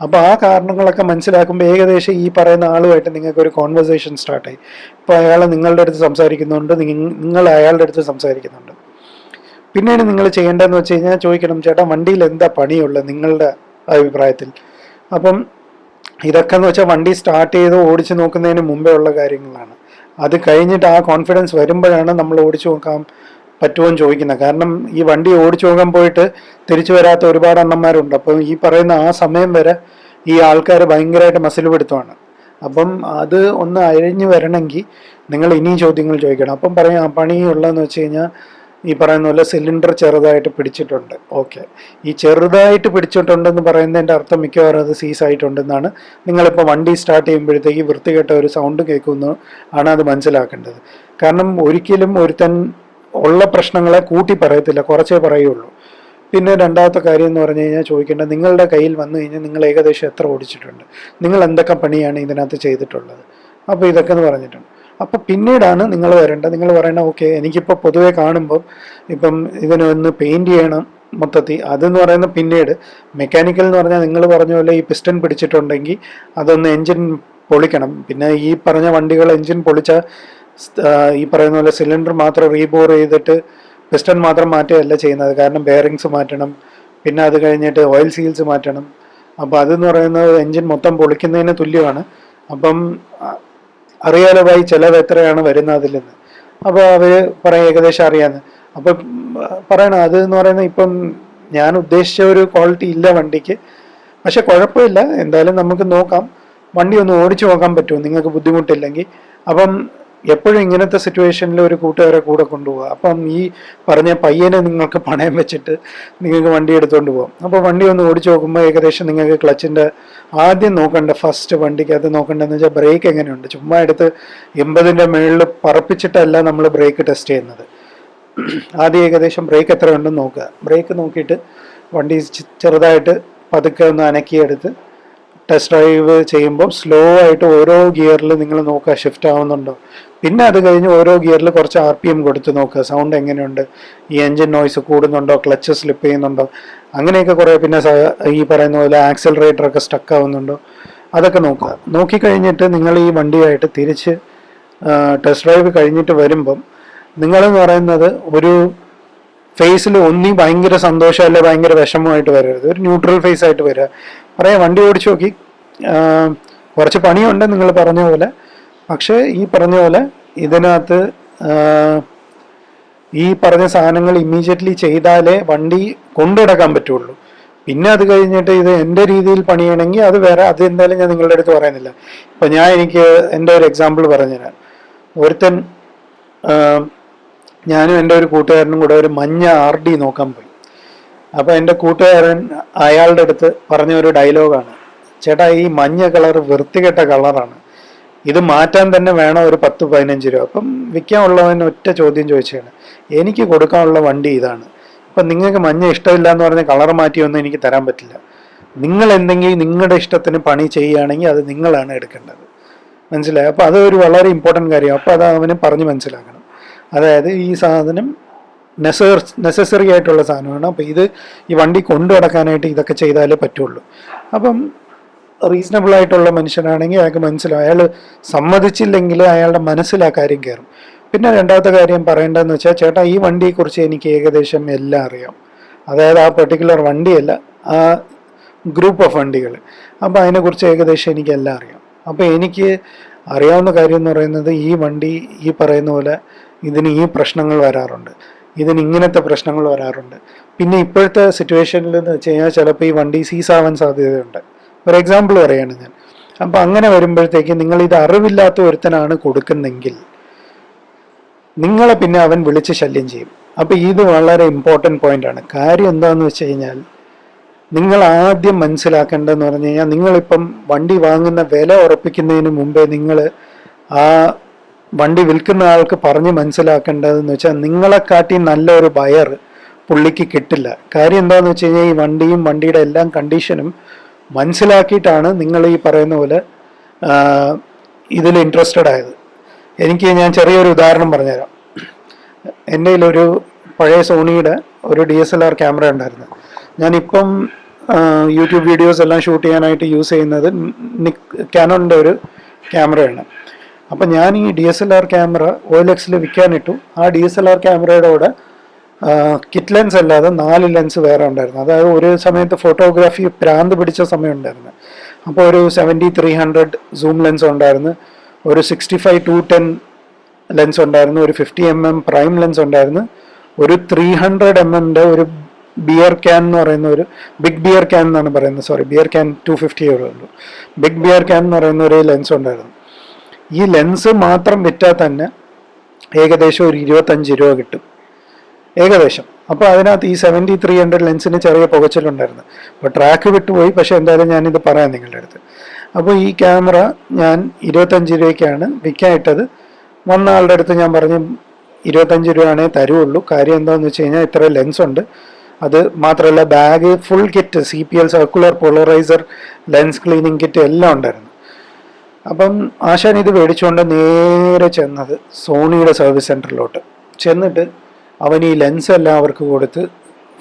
അപ്പോൾ ആ കാരണങ്ങളൊക്കെ മനസ്സിലാക്കുമ്പോൾ ഏകദേശം ഈ പറയുന്ന ആളുമായിട്ട് നിങ്ങൾക്ക് ഒരു കോൺവെർസേഷൻ സ്റ്റാർട്ടായി ഇപ്പോൾ അയാൾ നിങ്ങളുടെ അടുത്ത് സംസാരിക്കുന്നുണ്ട് നിങ്ങൾ അയാളുടെ അടുത്ത് സംസാരിക്കുന്നുണ്ട്. പിന്നീട് നിങ്ങൾ ചെയ്യേണ്ടതെന്ന് വെച്ച് കഴിഞ്ഞാൽ ചോദിക്കണം ചേട്ടാ വണ്ടിയിൽ എന്താ പണിയുള്ളത് നിങ്ങളുടെ അഭിപ്രായത്തിൽ. അപ്പം ഇതൊക്കെ എന്ന് വെച്ചാൽ വണ്ടി സ്റ്റാർട്ട് ചെയ്ത് ഓടിച്ചു നോക്കുന്നതിന് മുമ്പേ ഉള്ള കാര്യങ്ങളാണ്. അത് കഴിഞ്ഞിട്ട് ആ കോൺഫിഡൻസ് വരുമ്പോഴാണ് നമ്മൾ ഓടിച്ചു നോക്കാൻ പറ്റുമോ എന്ന് ചോദിക്കുന്നത് കാരണം ഈ വണ്ടി ഓടിച്ചു പോകാൻ പോയിട്ട് തിരിച്ചു വരാത്ത ഒരുപാട് അണ്ണന്മാരുണ്ട്. അപ്പം ഈ പറയുന്ന ആ സമയം വരെ ഈ ആൾക്കാർ ഭയങ്കരമായിട്ട് മസിൽ പിടുത്തമാണ് അപ്പം അത് ഒന്ന് അഴിഞ്ഞു വരണമെങ്കിൽ നിങ്ങൾ ഇനിയും ചോദ്യങ്ങൾ ചോദിക്കണം. അപ്പം പറയാം പണിയുള്ളതെന്ന് വെച്ച് കഴിഞ്ഞാൽ ഈ പറയുന്ന പോലെ സിലിണ്ടർ ചെറുതായിട്ട് പിടിച്ചിട്ടുണ്ട്. ഓക്കെ. ഈ ചെറുതായിട്ട് പിടിച്ചിട്ടുണ്ടെന്ന് പറയുന്നതിന്റെ അർത്ഥം മിക്കവാറും അത് സീസ് ആയിട്ടുണ്ടെന്നാണ്. നിങ്ങളിപ്പോൾ വണ്ടി സ്റ്റാർട്ട് ചെയ്യുമ്പോഴത്തേക്ക് വൃത്തികെട്ട ഒരു സൗണ്ട് കേൾക്കുന്നു ആണ് അത് മനസ്സിലാക്കേണ്ടത്. കാരണം ഒരിക്കലും ഒരുത്തൻ ഉള്ള പ്രശ്നങ്ങളെ കൂട്ടി പറയത്തില്ല കുറച്ചേ പറയുള്ളൂ. പിന്നെ രണ്ടാമത്തെ കാര്യം എന്ന് പറഞ്ഞു കഴിഞ്ഞാൽ ചോദിക്കേണ്ടത് നിങ്ങളുടെ കയ്യിൽ വന്നു കഴിഞ്ഞാൽ നിങ്ങൾ ഏകദേശം എത്ര ഓടിച്ചിട്ടുണ്ട്? നിങ്ങൾ എന്തൊക്കെ പണിയാണ് ഇതിനകത്ത് ചെയ്തിട്ടുള്ളത്? അപ്പോൾ ഇതൊക്കെ എന്ന് പറഞ്ഞിട്ടുണ്ട്. അപ്പോൾ പിന്നീടാണ് നിങ്ങൾ വരേണ്ടത്. നിങ്ങൾ പറയണ ഓക്കെ എനിക്കിപ്പോൾ പൊതുവെ കാണുമ്പോൾ ഇപ്പം ഇതിനൊന്ന് പെയിന്റ് ചെയ്യണം മൊത്തത്തിൽ. അതെന്ന് പറയുന്ന പിന്നീട് മെക്കാനിക്കൽ എന്ന് പറഞ്ഞാൽ നിങ്ങൾ പറഞ്ഞ പോലെ ഈ പിസ്റ്റൺ പിടിച്ചിട്ടുണ്ടെങ്കിൽ അതൊന്ന് എൻജിൻ പൊളിക്കണം. പിന്നെ ഈ പറഞ്ഞ വണ്ടികൾ എൻജിൻ പൊളിച്ച ഈ പറയുന്ന പോലെ സിലിണ്ടർ മാത്രം റീബോർ ചെയ്തിട്ട് പിസ്റ്റൺ മാത്രം മാറ്റുകയല്ല ചെയ്യുന്നത്. കാരണം ബെയറിങ്സ് മാറ്റണം. പിന്നെ അത് കഴിഞ്ഞിട്ട് ഓയിൽ സീൽസ് മാറ്റണം. അപ്പോൾ അതെന്ന് പറയുന്നത് എൻജിൻ മൊത്തം പൊളിക്കുന്നതിന് തുല്യമാണ്. അപ്പം അറിയാലോ ചിലവ് എത്രയാണ് വരുന്നത് അതിൽ നിന്ന് അപ്പോൾ അവർ പറയും ഏകദേശം അറിയാമെന്ന് അപ്പം പറയണം. അത് എന്ന് പറയുന്നത് ഇപ്പം ഞാൻ ഉദ്ദേശിച്ച ഒരു ക്വാളിറ്റി ഇല്ല വണ്ടിക്ക്. പക്ഷെ കുഴപ്പമില്ല. എന്തായാലും നമുക്ക് നോക്കാം. വണ്ടി ഒന്ന് ഓടിച്ചു നോക്കാൻ പറ്റുമോ? നിങ്ങൾക്ക് ബുദ്ധിമുട്ടില്ലെങ്കിൽ. അപ്പം എപ്പോഴും ഇങ്ങനത്തെ സിറ്റുവേഷനിൽ ഒരു കൂട്ടുകാരെ കൂടെ കൊണ്ടുപോകുക അപ്പം ഈ പറഞ്ഞ പയ്യനെ നിങ്ങൾക്ക് പണയം വെച്ചിട്ട് നിങ്ങൾക്ക് വണ്ടി എടുത്തുകൊണ്ട് പോകാം അപ്പോൾ വണ്ടി ഒന്ന് ഓടിച്ചു നോക്കുമ്പോൾ ഏകദേശം നിങ്ങൾക്ക് ക്ലച്ചിന്റെ ആദ്യം നോക്കേണ്ട ഫസ്റ്റ് വണ്ടിക്കകത്ത് നോക്കേണ്ടതെന്ന് വെച്ചാൽ ബ്രേക്ക് എങ്ങനെയുണ്ട്? ചുമ്മാ എടുത്ത് എൺപതിന്റെ മുകളിൽ പറപ്പിച്ചിട്ടല്ല നമ്മൾ ബ്രേക്ക് ടെസ്റ്റ് ചെയ്യുന്നത്. ആദ്യം ഏകദേശം ബ്രേക്ക് എത്ര ഉണ്ടെന്ന് നോക്കുക. ബ്രേക്ക് നോക്കിയിട്ട് വണ്ടി ചെറുതായിട്ട് പതുക്കെ ഒന്ന് അനക്കിയെടുത്ത് ടെസ്റ്റ് ഡ്രൈവ് ചെയ്യുമ്പോൾ സ്ലോ ആയിട്ട് ഓരോ ഗിയറിൽ നിങ്ങൾ നോക്കുക ഷിഫ്റ്റ് ആവുന്നുണ്ടോ? പിന്നെ അത് കഴിഞ്ഞ് ഓരോ ഗിയറിൽ കുറച്ച് ആർ പി എം കൊടുത്ത് നോക്കുക സൗണ്ട് എങ്ങനെയുണ്ട്? ഈ എൻജിൻ നോയ്സ് കൂടുന്നുണ്ടോ? ക്ലച്ച് സ്ലിപ്പ് ചെയ്യുന്നുണ്ടോ? അങ്ങനെയൊക്കെ കുറേ പിന്നെ ഈ പറയുന്ന പോലെ ആക്സിലറേറ്റർ ഒക്കെ സ്റ്റക്ക് ആവുന്നുണ്ടോ? അതൊക്കെ നോക്കുക നോക്കിക്കഴിഞ്ഞിട്ട് നിങ്ങൾ ഈ വണ്ടിയായിട്ട് തിരിച്ച് ടെസ്റ്റ് ഡ്രൈവ് കഴിഞ്ഞിട്ട് വരുമ്പം നിങ്ങളെന്ന് പറയുന്നത് ഒരു ഫേസിൽ ഒന്നി ഭയങ്കര സന്തോഷം അല്ലെ ഭയങ്കര വിഷമമായിട്ട് വരരുത്. ഒരു ന്യൂട്രൽ ഫേസ് ആയിട്ട് വരിക പറയാം വണ്ടി ഓടിച്ചു നോക്കി. കുറച്ച് പണിയുണ്ട് നിങ്ങൾ പറഞ്ഞ പോലെ. പക്ഷേ ഈ പറഞ്ഞ പോലെ ഇതിനകത്ത് ഈ പറഞ്ഞ സാധനങ്ങൾ ഇമ്മീഡിയറ്റ്ലി ചെയ്താലേ വണ്ടി കൊണ്ടുനടക്കാൻ പറ്റുള്ളൂ. പിന്നെ അത് കഴിഞ്ഞിട്ട് ഇത് എന്റെ രീതിയിൽ പണിയണമെങ്കിൽ അത് വേറെ അത് എന്തായാലും ഞാൻ നിങ്ങളുടെ അടുത്ത് പറയുന്നില്ല. ഇപ്പം ഞാൻ എനിക്ക് എന്റെ ഒരു എക്സാമ്പിൾ പറഞ്ഞുതരാം. ഒരുത്തൻ ഞാനും എന്റെ ഒരു കൂട്ടുകാരനും കൂടെ ഒരു മഞ്ഞ ആർ ഡി നോക്കാൻ പോയി. അപ്പോൾ എന്റെ കൂട്ടുകാരൻ അയാളുടെ അടുത്ത് പറഞ്ഞ ഒരു ഡയലോഗാണ്. ചേട്ടാ ഈ മഞ്ഞ കളർ വൃത്തികെട്ട കളറാണ്. ഇത് മാറ്റാൻ തന്നെ വേണം ഒരു പത്ത് പതിനഞ്ച് രൂപ? അപ്പം വിൽക്കാനുള്ളവൻ ഒറ്റ ചോദ്യം ചോദിച്ചാണ്. എനിക്ക് കൊടുക്കാനുള്ള വണ്ടി ഇതാണ്. അപ്പം നിങ്ങൾക്ക് മഞ്ഞ ഇഷ്ടമില്ല എന്ന് പറഞ്ഞ കളർ മാറ്റിയൊന്നും എനിക്ക് തരാൻ പറ്റില്ല. നിങ്ങൾ എന്തെങ്കിലും നിങ്ങളുടെ ഇഷ്ടത്തിന് പണി ചെയ്യുകയാണെങ്കിൽ അത് നിങ്ങളാണ് എടുക്കേണ്ടത്. മനസ്സിലായി? അപ്പോൾ അതൊരു വളരെ ഇമ്പോർട്ടന്റ് കാര്യമാണ്. അപ്പോൾ അത് അവന് പറഞ്ഞ് മനസ്സിലാക്കണം. അതായത് ഈ സാധനം നെസർ നെസസറി ആയിട്ടുള്ള സാധനമാണ്. അപ്പോൾ ഇത് ഈ വണ്ടി കൊണ്ടു നടക്കാനായിട്ട് ഇതൊക്കെ ചെയ്താലേ പറ്റുള്ളൂ. അപ്പം റീസണബിൾ ആയിട്ടുള്ള മനുഷ്യനാണെങ്കിൽ അയാൾക്ക് മനസ്സിലാവും. അയാൾ സമ്മതിച്ചില്ലെങ്കിൽ അയാളുടെ മനസ്സിൽ ആ കാര്യം കയറും. പിന്നെ രണ്ടാമത്തെ കാര്യം പറയേണ്ടതെന്ന് വെച്ചാൽ ചേട്ടാ ഈ വണ്ടിയെക്കുറിച്ച് എനിക്ക് ഏകദേശം എല്ലാം അറിയാം. അതായത് ആ പെർട്ടിക്കുലർ വണ്ടിയല്ല ആ ഗ്രൂപ്പ് ഓഫ് വണ്ടികൾ. അപ്പോൾ അതിനെക്കുറിച്ച് ഏകദേശം എനിക്ക് എല്ലാം അറിയാം. അപ്പോൾ എനിക്ക് അറിയാവുന്ന കാര്യം എന്ന് പറയുന്നത് ഈ വണ്ടി ഈ പറയുന്ന പോലെ ഇതിന് ഈ പ്രശ്നങ്ങൾ വരാറുണ്ട്. ഇതിന് ഇങ്ങനത്തെ പ്രശ്നങ്ങൾ വരാറുണ്ട്. പിന്നെ ഇപ്പോഴത്തെ സിറ്റുവേഷനിൽ എന്ന് വെച്ച് കഴിഞ്ഞാൽ ചിലപ്പോൾ ഈ വണ്ടി സീസ് ആവാൻ സാധ്യതയുണ്ട്. ഫോർ എക്സാമ്പിൾ പറയാണ് ഞാൻ. അപ്പം അങ്ങനെ വരുമ്പോഴത്തേക്ക് നിങ്ങൾ ഇത് അറിവില്ലാത്ത ഒരുത്തനാണ് കൊടുക്കുന്നെങ്കിൽ നിങ്ങളെ പിന്നെ അവൻ വിളിച്ച് ശല്യം ചെയ്യും. അപ്പം ഇത് വളരെ ഇമ്പോർട്ടന്റ് ആണ്. കാര്യം എന്താണെന്ന് വെച്ച് കഴിഞ്ഞാൽ നിങ്ങൾ ആദ്യം മനസ്സിലാക്കേണ്ടതെന്ന് പറഞ്ഞു കഴിഞ്ഞാൽ നിങ്ങളിപ്പം വണ്ടി വാങ്ങുന്ന വില ഉറപ്പിക്കുന്നതിന് മുമ്പേ നിങ്ങൾ ആ വണ്ടി വിൽക്കുന്ന ആൾക്ക് പറഞ്ഞ് മനസ്സിലാക്കേണ്ടതെന്ന് വെച്ചാൽ നിങ്ങളെക്കാട്ടി നല്ലൊരു ബയർ പുള്ളിക്ക് കിട്ടില്ല. കാര്യം എന്താണെന്ന് വെച്ച് കഴിഞ്ഞാൽ ഈ വണ്ടിയും വണ്ടിയുടെ എല്ലാം കണ്ടീഷനും മനസ്സിലാക്കിയിട്ടാണ് നിങ്ങൾ ഈ പറയുന്ന പോലെ ഇതിൽ ഇൻട്രസ്റ്റഡ് ആയത്. എനിക്ക് ഞാൻ ചെറിയൊരു ഉദാഹരണം പറഞ്ഞുതരാം. എന്റെ ഒരു പഴയ സോണിയുടെ ഒരു D S L R camera ഉണ്ടായിരുന്നു. ഞാനിപ്പം യൂട്യൂബ് വീഡിയോസ് എല്ലാം ഷൂട്ട് ചെയ്യാനായിട്ട് യൂസ് ചെയ്യുന്നത് കാനോണിന്റെ ഒരു ക്യാമറയാണ് അപ്പം ഞാൻ ഈ D S L R camera എക്സിൽ വിൽക്കാനിട്ടു. ആ ഡി എസ് എൽ ആർ ക്യാമറയുടെ കൂടെ കിറ്റ് ലെൻസ് അല്ലാതെ നാല് ലെൻസ് വേറെ ഉണ്ടായിരുന്നു. അതായത് ഒരു സമയത്ത് ഫോട്ടോഗ്രാഫി പ്രാന്ത് പിടിച്ച സമയം ഉണ്ടായിരുന്നു അപ്പോൾ ഒരു seventy three hundred zoom lens ഉണ്ടായിരുന്നു. ഒരു sixty five to ten lens ഉണ്ടായിരുന്നു. ഒരു fifty M M prime lens ഉണ്ടായിരുന്നു. ഒരു ത്രീ ഹൺഡ്രഡ് എം എമ്മിന്റെ ഒരു ബിയർ ക്യാൻ എന്ന് പറയുന്ന ഒരു ബിഗ് ബിയർ ക്യാൻ എന്നാണ് പറയുന്നത്. Sorry beer can two fifty ഉള്ളൂ. ബിഗ് ബിയർ ക്യാൻ എന്ന് പറയുന്ന ഒരു ലെൻസ് ഉണ്ടായിരുന്നു. ഈ ലെൻസ് മാത്രം വിറ്റാൽ തന്നെ ഏകദേശം ഒരു ഇരുപത്തഞ്ച് രൂപ കിട്ടും. ഏകദേശം. അപ്പോൾ അതിനകത്ത് ഈ സെവന്റി ത്രീ ഹൺഡ്രഡ് ലെൻസിന് ചെറിയ പുകച്ചിലുണ്ടായിരുന്നു. അപ്പോൾ ട്രാക്ക് വിട്ടുപോയി. പക്ഷേ എന്തായാലും ഞാനിത് പറയാം നിങ്ങളുടെ അടുത്ത്. അപ്പോൾ ഈ ക്യാമറ ഞാൻ ഇരുപത്തഞ്ച് രൂപയ്ക്കാണ് വിൽക്കാൻ വന്ന ആളുടെ അടുത്ത് ഞാൻ പറഞ്ഞു ഇരുപത്തഞ്ച് രൂപയാണേ തരുള്ളൂ. കാര്യം എന്താണെന്ന് വെച്ച് കഴിഞ്ഞാൽ ഇത്ര ലെൻസ് ഉണ്ട്. അത് മാത്രമല്ല bag full kit C P L circular polariser lens cleaning kit എല്ലാം ഉണ്ടായിരുന്നു. അപ്പം ആശാൻ ഇത് മേടിച്ചുകൊണ്ട് നേരെ ചെന്നത് സോണിയുടെ സർവീസ് സെന്ററിലോട്ട് ചെന്നിട്ട് അവൻ ഈ ലെൻസ് എല്ലാം അവർക്ക് കൊടുത്ത്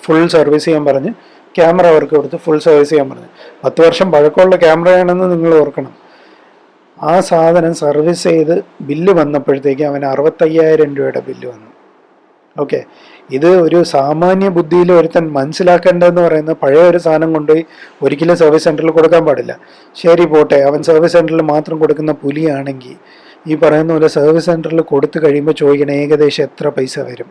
ഫുൾ സർവീസ് ചെയ്യാൻ പറഞ്ഞ് ക്യാമറ അവർക്ക് കൊടുത്ത് ഫുൾ സർവീസ് ചെയ്യാൻ പറഞ്ഞു. പത്ത് വർഷം പഴക്കമുള്ള ക്യാമറയാണെന്ന് നിങ്ങൾ ഓർക്കണം. ആ സാധനം സർവീസ് ചെയ്ത് ബില്ല് വന്നപ്പോഴത്തേക്ക് അവന് അറുപത്തയ്യായിരം രൂപയുടെ ബില്ല് വന്നു. ഓക്കെ ഇത് ഒരു സാമാന്യ ബുദ്ധിയിൽ ഒരുത്തൻ മനസ്സിലാക്കേണ്ടതെന്ന് പറയുന്ന പഴയ ഒരു സാധനം കൊണ്ടുപോയി ഒരിക്കലും സർവീസ് സെന്ററിൽ കൊടുക്കാൻ പാടില്ല. ശരി പോട്ടെ അവൻ സർവീസ് സെന്ററിൽ മാത്രം കൊടുക്കുന്ന പുലിയാണെങ്കിൽ ഈ പറയുന്ന പോലെ സർവീസ് സെന്ററിൽ കൊടുത്തു കഴിയുമ്പോൾ ചോദിക്കണം ഏകദേശം എത്ര പൈസ വരും?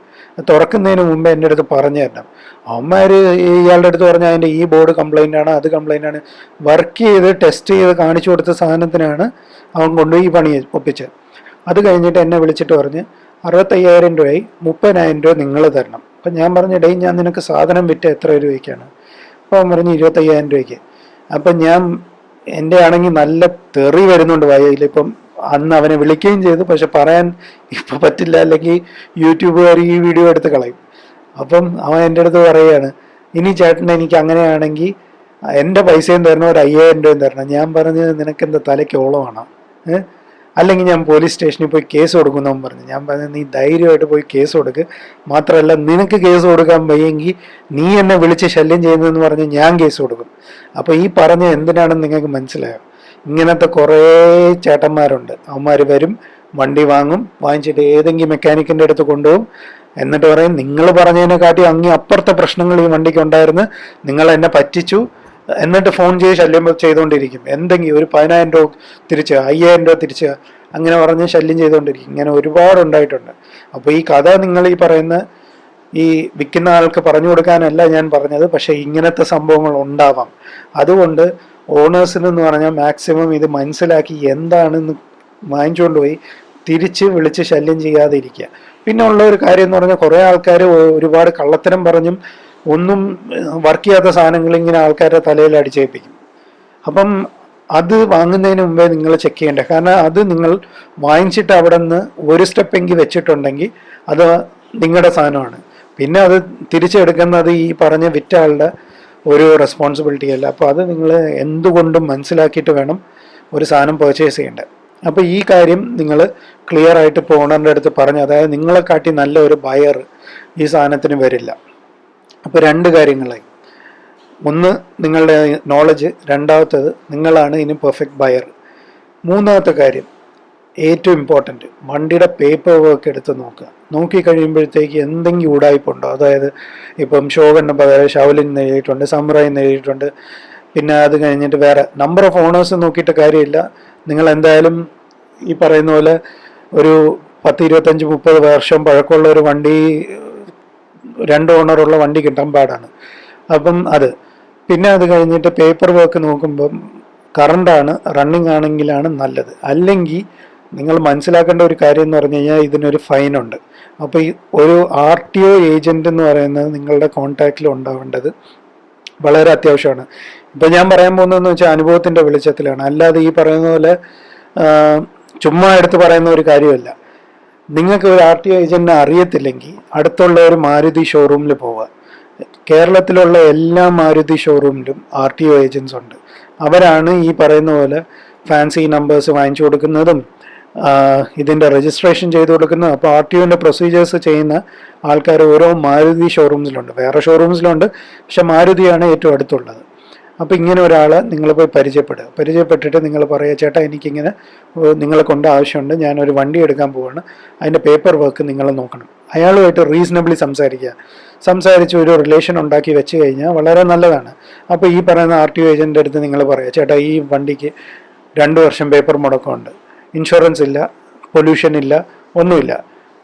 തുറക്കുന്നതിന് മുമ്പ് എന്റെ അടുത്ത് പറഞ്ഞു തരണം. അവന്മാർ ഇയാളുടെ അടുത്ത് പറഞ്ഞാൽ അതിന്റെ ഈ ബോർഡ് കംപ്ലൈന്റ് ആണ് അത് കംപ്ലൈന്റ് ആണ്. വർക്ക് ചെയ്ത് ടെസ്റ്റ് ചെയ്ത് കാണിച്ചു കൊടുത്ത സാധനത്തിനാണ് അവൻ കൊണ്ടുപോയി ഈ പണി ഒപ്പിച്ചത്. അത് കഴിഞ്ഞിട്ട് എന്നെ വിളിച്ചിട്ട് പറഞ്ഞ് അറുപത്തയ്യായിരം രൂപയായി മുപ്പതിനായിരം രൂപ നിങ്ങൾ തരണം. അപ്പം ഞാൻ പറഞ്ഞു ഡേ ഞാൻ നിനക്ക് സാധനം വിറ്റ് എത്ര രൂപയ്ക്കാണ് അപ്പോൾ അവൻ പറഞ്ഞു ഇരുപത്തയ്യായിരം രൂപയ്ക്ക്. അപ്പം ഞാൻ എന്റെ ആണെങ്കിൽ നല്ല തെറി വരുന്നുണ്ട് വായയിൽ ഇപ്പം അന്ന് അവനെ വിളിക്കുകയും ചെയ്തു. പക്ഷെ പറയാൻ ഇപ്പം പറ്റില്ല. അല്ലെങ്കിൽ യൂട്യൂബുകാർ ഈ വീഡിയോ എടുത്ത് കളയും. അപ്പം അവൻ എന്റെ അടുത്ത് പറയുകയാണ് ഇനി ചേട്ടൻ എനിക്ക് അങ്ങനെയാണെങ്കിൽ എന്റെ പൈസയും തരണം ഒരു അയ്യായിരം രൂപയും തരണം. ഞാൻ പറഞ്ഞത് നിനക്കെന്താ തലയ്ക്ക് ഓളമാണ്? ഏഹ്? അല്ലെങ്കിൽ ഞാൻ പോലീസ് സ്റ്റേഷനിൽ പോയി കേസ് കൊടുക്കുന്നവൻ പറഞ്ഞു. ഞാൻ പറഞ്ഞു നീ ധൈര്യമായിട്ട് പോയി കേസ് കൊടുക്ക്. മാത്രമല്ല നിനക്ക് കേസ് കൊടുക്കാൻ വയ്യെങ്കിൽ നീ എന്നെ വിളിച്ച് ശല്യം ചെയ്യുന്നതെന്ന് പറഞ്ഞ് ഞാൻ കേസ് കൊടുക്കും. അപ്പോൾ ഈ പറഞ്ഞ എന്തിനാണെന്ന് നിങ്ങൾക്ക് മനസ്സിലായോ? ഇങ്ങനത്തെ കുറേ ചേട്ടന്മാരുണ്ട്. അവന്മാർ വരും വണ്ടി വാങ്ങും വാങ്ങിച്ചിട്ട് ഏതെങ്കിലും മെക്കാനിക്കിന്റെ അടുത്ത് കൊണ്ടുപോകും. എന്നിട്ട് പറയും നിങ്ങൾ പറഞ്ഞതിനെക്കാട്ടി അങ്ങി അപ്പുറത്തെ പ്രശ്നങ്ങൾ ഈ വണ്ടിക്ക് ഉണ്ടായിരുന്നു. നിങ്ങൾ എന്നെ പറ്റിച്ചു. എന്നിട്ട് ഫോൺ ചെയ്ത് ശല്യം ചെയ്തുകൊണ്ടിരിക്കും എന്തെങ്കിലും ഒരു പതിനായിരം രൂപ തിരിച്ച് അയ്യായിരം രൂപ തിരിച്ച് അങ്ങനെ പറഞ്ഞ് ശല്യം ചെയ്തുകൊണ്ടിരിക്കും ഇങ്ങനെ ഒരുപാട് ഉണ്ടായിട്ടുണ്ട്. അപ്പോൾ ഈ കഥ നിങ്ങൾ ഈ പറയുന്ന ഈ വിൽക്കുന്ന ആൾക്ക് പറഞ്ഞു കൊടുക്കാനല്ല ഞാൻ പറഞ്ഞത്. പക്ഷേ ഇങ്ങനത്തെ സംഭവങ്ങൾ ഉണ്ടാവാം. അതുകൊണ്ട് ഓണേഴ്സിന് എന്ന് പറഞ്ഞാൽ മാക്സിമം ഇത് മനസ്സിലാക്കി എന്താണെന്ന് വാങ്ങിച്ചുകൊണ്ട് പോയി തിരിച്ച് വിളിച്ച് ശല്യം ചെയ്യാതെ ഇരിക്കുക പിന്നെ ഉള്ള ഒരു കാര്യം എന്ന് പറഞ്ഞാൽ കുറേ ആൾക്കാർ ഒരുപാട് കള്ളത്തരം പറഞ്ഞും ഒന്നും വർക്ക് ചെയ്യാത്ത സാധനങ്ങൾ ഇങ്ങനെ ആൾക്കാരുടെ തലയിൽ അടിച്ചേൽപ്പിക്കും. അപ്പം അത് വാങ്ങുന്നതിന് മുമ്പേ നിങ്ങൾ ചെക്ക് ചെയ്യേണ്ടത് കാരണം അത് നിങ്ങൾ വാങ്ങിച്ചിട്ട് അവിടെ നിന്ന് ഒരു സ്റ്റെപ്പെങ്കിൽ വെച്ചിട്ടുണ്ടെങ്കിൽ അത് നിങ്ങളുടെ സാധനമാണ്. പിന്നെ അത് തിരിച്ചെടുക്കുന്നത് ഈ പറഞ്ഞ വിറ്റ ആളുടെ ഒരു റെസ്പോൺസിബിലിറ്റി അല്ല. അപ്പോൾ അത് നിങ്ങൾ എന്തുകൊണ്ടും മനസ്സിലാക്കിയിട്ട് വേണം ഒരു സാധനം പർച്ചേസ് ചെയ്യേണ്ടത് അപ്പോൾ ഈ കാര്യം നിങ്ങൾ ക്ലിയർ ആയിട്ട് ഇപ്പോൾ ഓണറിന്റെ അടുത്ത് പറഞ്ഞു അതായത് നിങ്ങളെ കാട്ടി നല്ല ഒരു ബയർ ഈ സാധനത്തിന് വരില്ല. അപ്പോൾ രണ്ട് കാര്യങ്ങളായി. ഒന്ന് നിങ്ങളുടെ നോളജ് രണ്ടാമത്തത് നിങ്ങളാണ് ഇനി പെർഫെക്റ്റ് ബയർ മൂന്നാമത്തെ കാര്യം ഏറ്റവും ഇമ്പോർട്ടന്റ് വണ്ടിയുടെ പേപ്പർ വർക്ക് എടുത്ത് നോക്കുക. നോക്കി കഴിയുമ്പോഴത്തേക്ക് എന്തെങ്കിലും ഉടായ്പുണ്ടോ അതായത് ഇപ്പം ഷോഗണ്ണ പകരം ഷവലിൻ നേടിയിട്ടുണ്ട് എഴുതിയിട്ടുണ്ട് നേടിയിട്ടുണ്ട് പിന്നെ അത് കഴിഞ്ഞിട്ട് വേറെ നമ്പർ ഓഫ് ഓണേഴ്സ് നോക്കിയിട്ട് കാര്യമില്ല. നിങ്ങൾ എന്തായാലും ഈ പറയുന്ന പോലെ ഒരു പത്ത് ഇരുപത്തഞ്ച് മുപ്പത് വർഷം പഴക്കമുള്ള ഒരു വണ്ടി രണ്ട് ഓണറുള്ള വണ്ടി കിട്ടാൻ പാടാണ്. അപ്പം അത്. പിന്നെ അത് കഴിഞ്ഞിട്ട് പേപ്പർ വർക്ക് നോക്കുമ്പം കറണ്ടാണ് റണ്ണിങ് ആണെങ്കിലാണ് നല്ലത്. അല്ലെങ്കിൽ നിങ്ങൾ മനസ്സിലാക്കേണ്ട ഒരു കാര്യം എന്ന് പറഞ്ഞു കഴിഞ്ഞാൽ ഇതിനൊരു ഫൈനുണ്ട് അപ്പോൾ ഈ ഒരു ആർ ടി ഒ ഏജന്റ് എന്ന് പറയുന്നത് നിങ്ങളുടെ കോൺടാക്റ്റിൽ ഉണ്ടാവേണ്ടത് വളരെ അത്യാവശ്യമാണ്. ഇപ്പം ഞാൻ പറയാൻ പോകുന്നതെന്ന് വെച്ചാൽ അനുഭവത്തിന്റെ വെളിച്ചത്തിലാണ്. അല്ലാതെ ഈ പറയുന്ന പോലെ ചുമ്മാ എടുത്ത് പറയുന്ന ഒരു കാര്യമല്ല. നിങ്ങൾക്ക് ഒരു ആർ ടി ഒ ഏജന്റിനെ അറിയത്തില്ലെങ്കിൽ അടുത്തുള്ള ഒരു മാരുതി ഷോറൂമിൽ പോവുക. കേരളത്തിലുള്ള എല്ലാ മാരുതി ഷോറൂമിലും ആർ ടി ഒ ഏജൻസ് ഉണ്ട്. അവരാണ് ഈ പറയുന്ന പോലെ ഫാൻസി നമ്പേഴ്സ് വാങ്ങിച്ചു കൊടുക്കുന്നതും ഇതിന്റെ രജിസ്ട്രേഷൻ ചെയ്ത് കൊടുക്കുന്നതും അപ്പോൾ ആർ ടി ഒന്റെ പ്രൊസീജിയേഴ്സ് ചെയ്യുന്ന ആൾക്കാർ ഓരോ മാരുതി ഷോറൂംസിലുണ്ട് വേറെ ഷോറൂംസിലുണ്ട് പക്ഷെ മാരുതിയാണ് ഏറ്റവും അടുത്തുള്ളത്. അപ്പോൾ ഇങ്ങനെ ഒരാളെ നിങ്ങൾ പോയി പരിചയപ്പെടുക. പരിചയപ്പെട്ടിട്ട് നിങ്ങൾ പറയുക ചേട്ടാ എനിക്കിങ്ങനെ നിങ്ങളെ കൊണ്ട് ആവശ്യമുണ്ട്. ഞാനൊരു വണ്ടി എടുക്കാൻ പോവാണ്. അതിന്റെ പേപ്പർ വർക്ക് നിങ്ങൾ നോക്കണം. അയാളുമായിട്ട് റീസണബിളി സംസാരിക്കുക. സംസാരിച്ച് ഒരു റിലേഷൻ ഉണ്ടാക്കി വെച്ച് കഴിഞ്ഞാൽ വളരെ നല്ലതാണ്. അപ്പോൾ ഈ പറയുന്ന ആർ ടി ഒ ഏജന്റെ അടുത്ത് നിങ്ങൾ പറയുക ചേട്ടാ ഈ വണ്ടിക്ക് രണ്ട് വർഷം പേപ്പർ മുടക്കമുണ്ട്. ഇൻഷുറൻസ് ഇല്ല പൊല്യൂഷൻ ഇല്ല ഒന്നുമില്ല.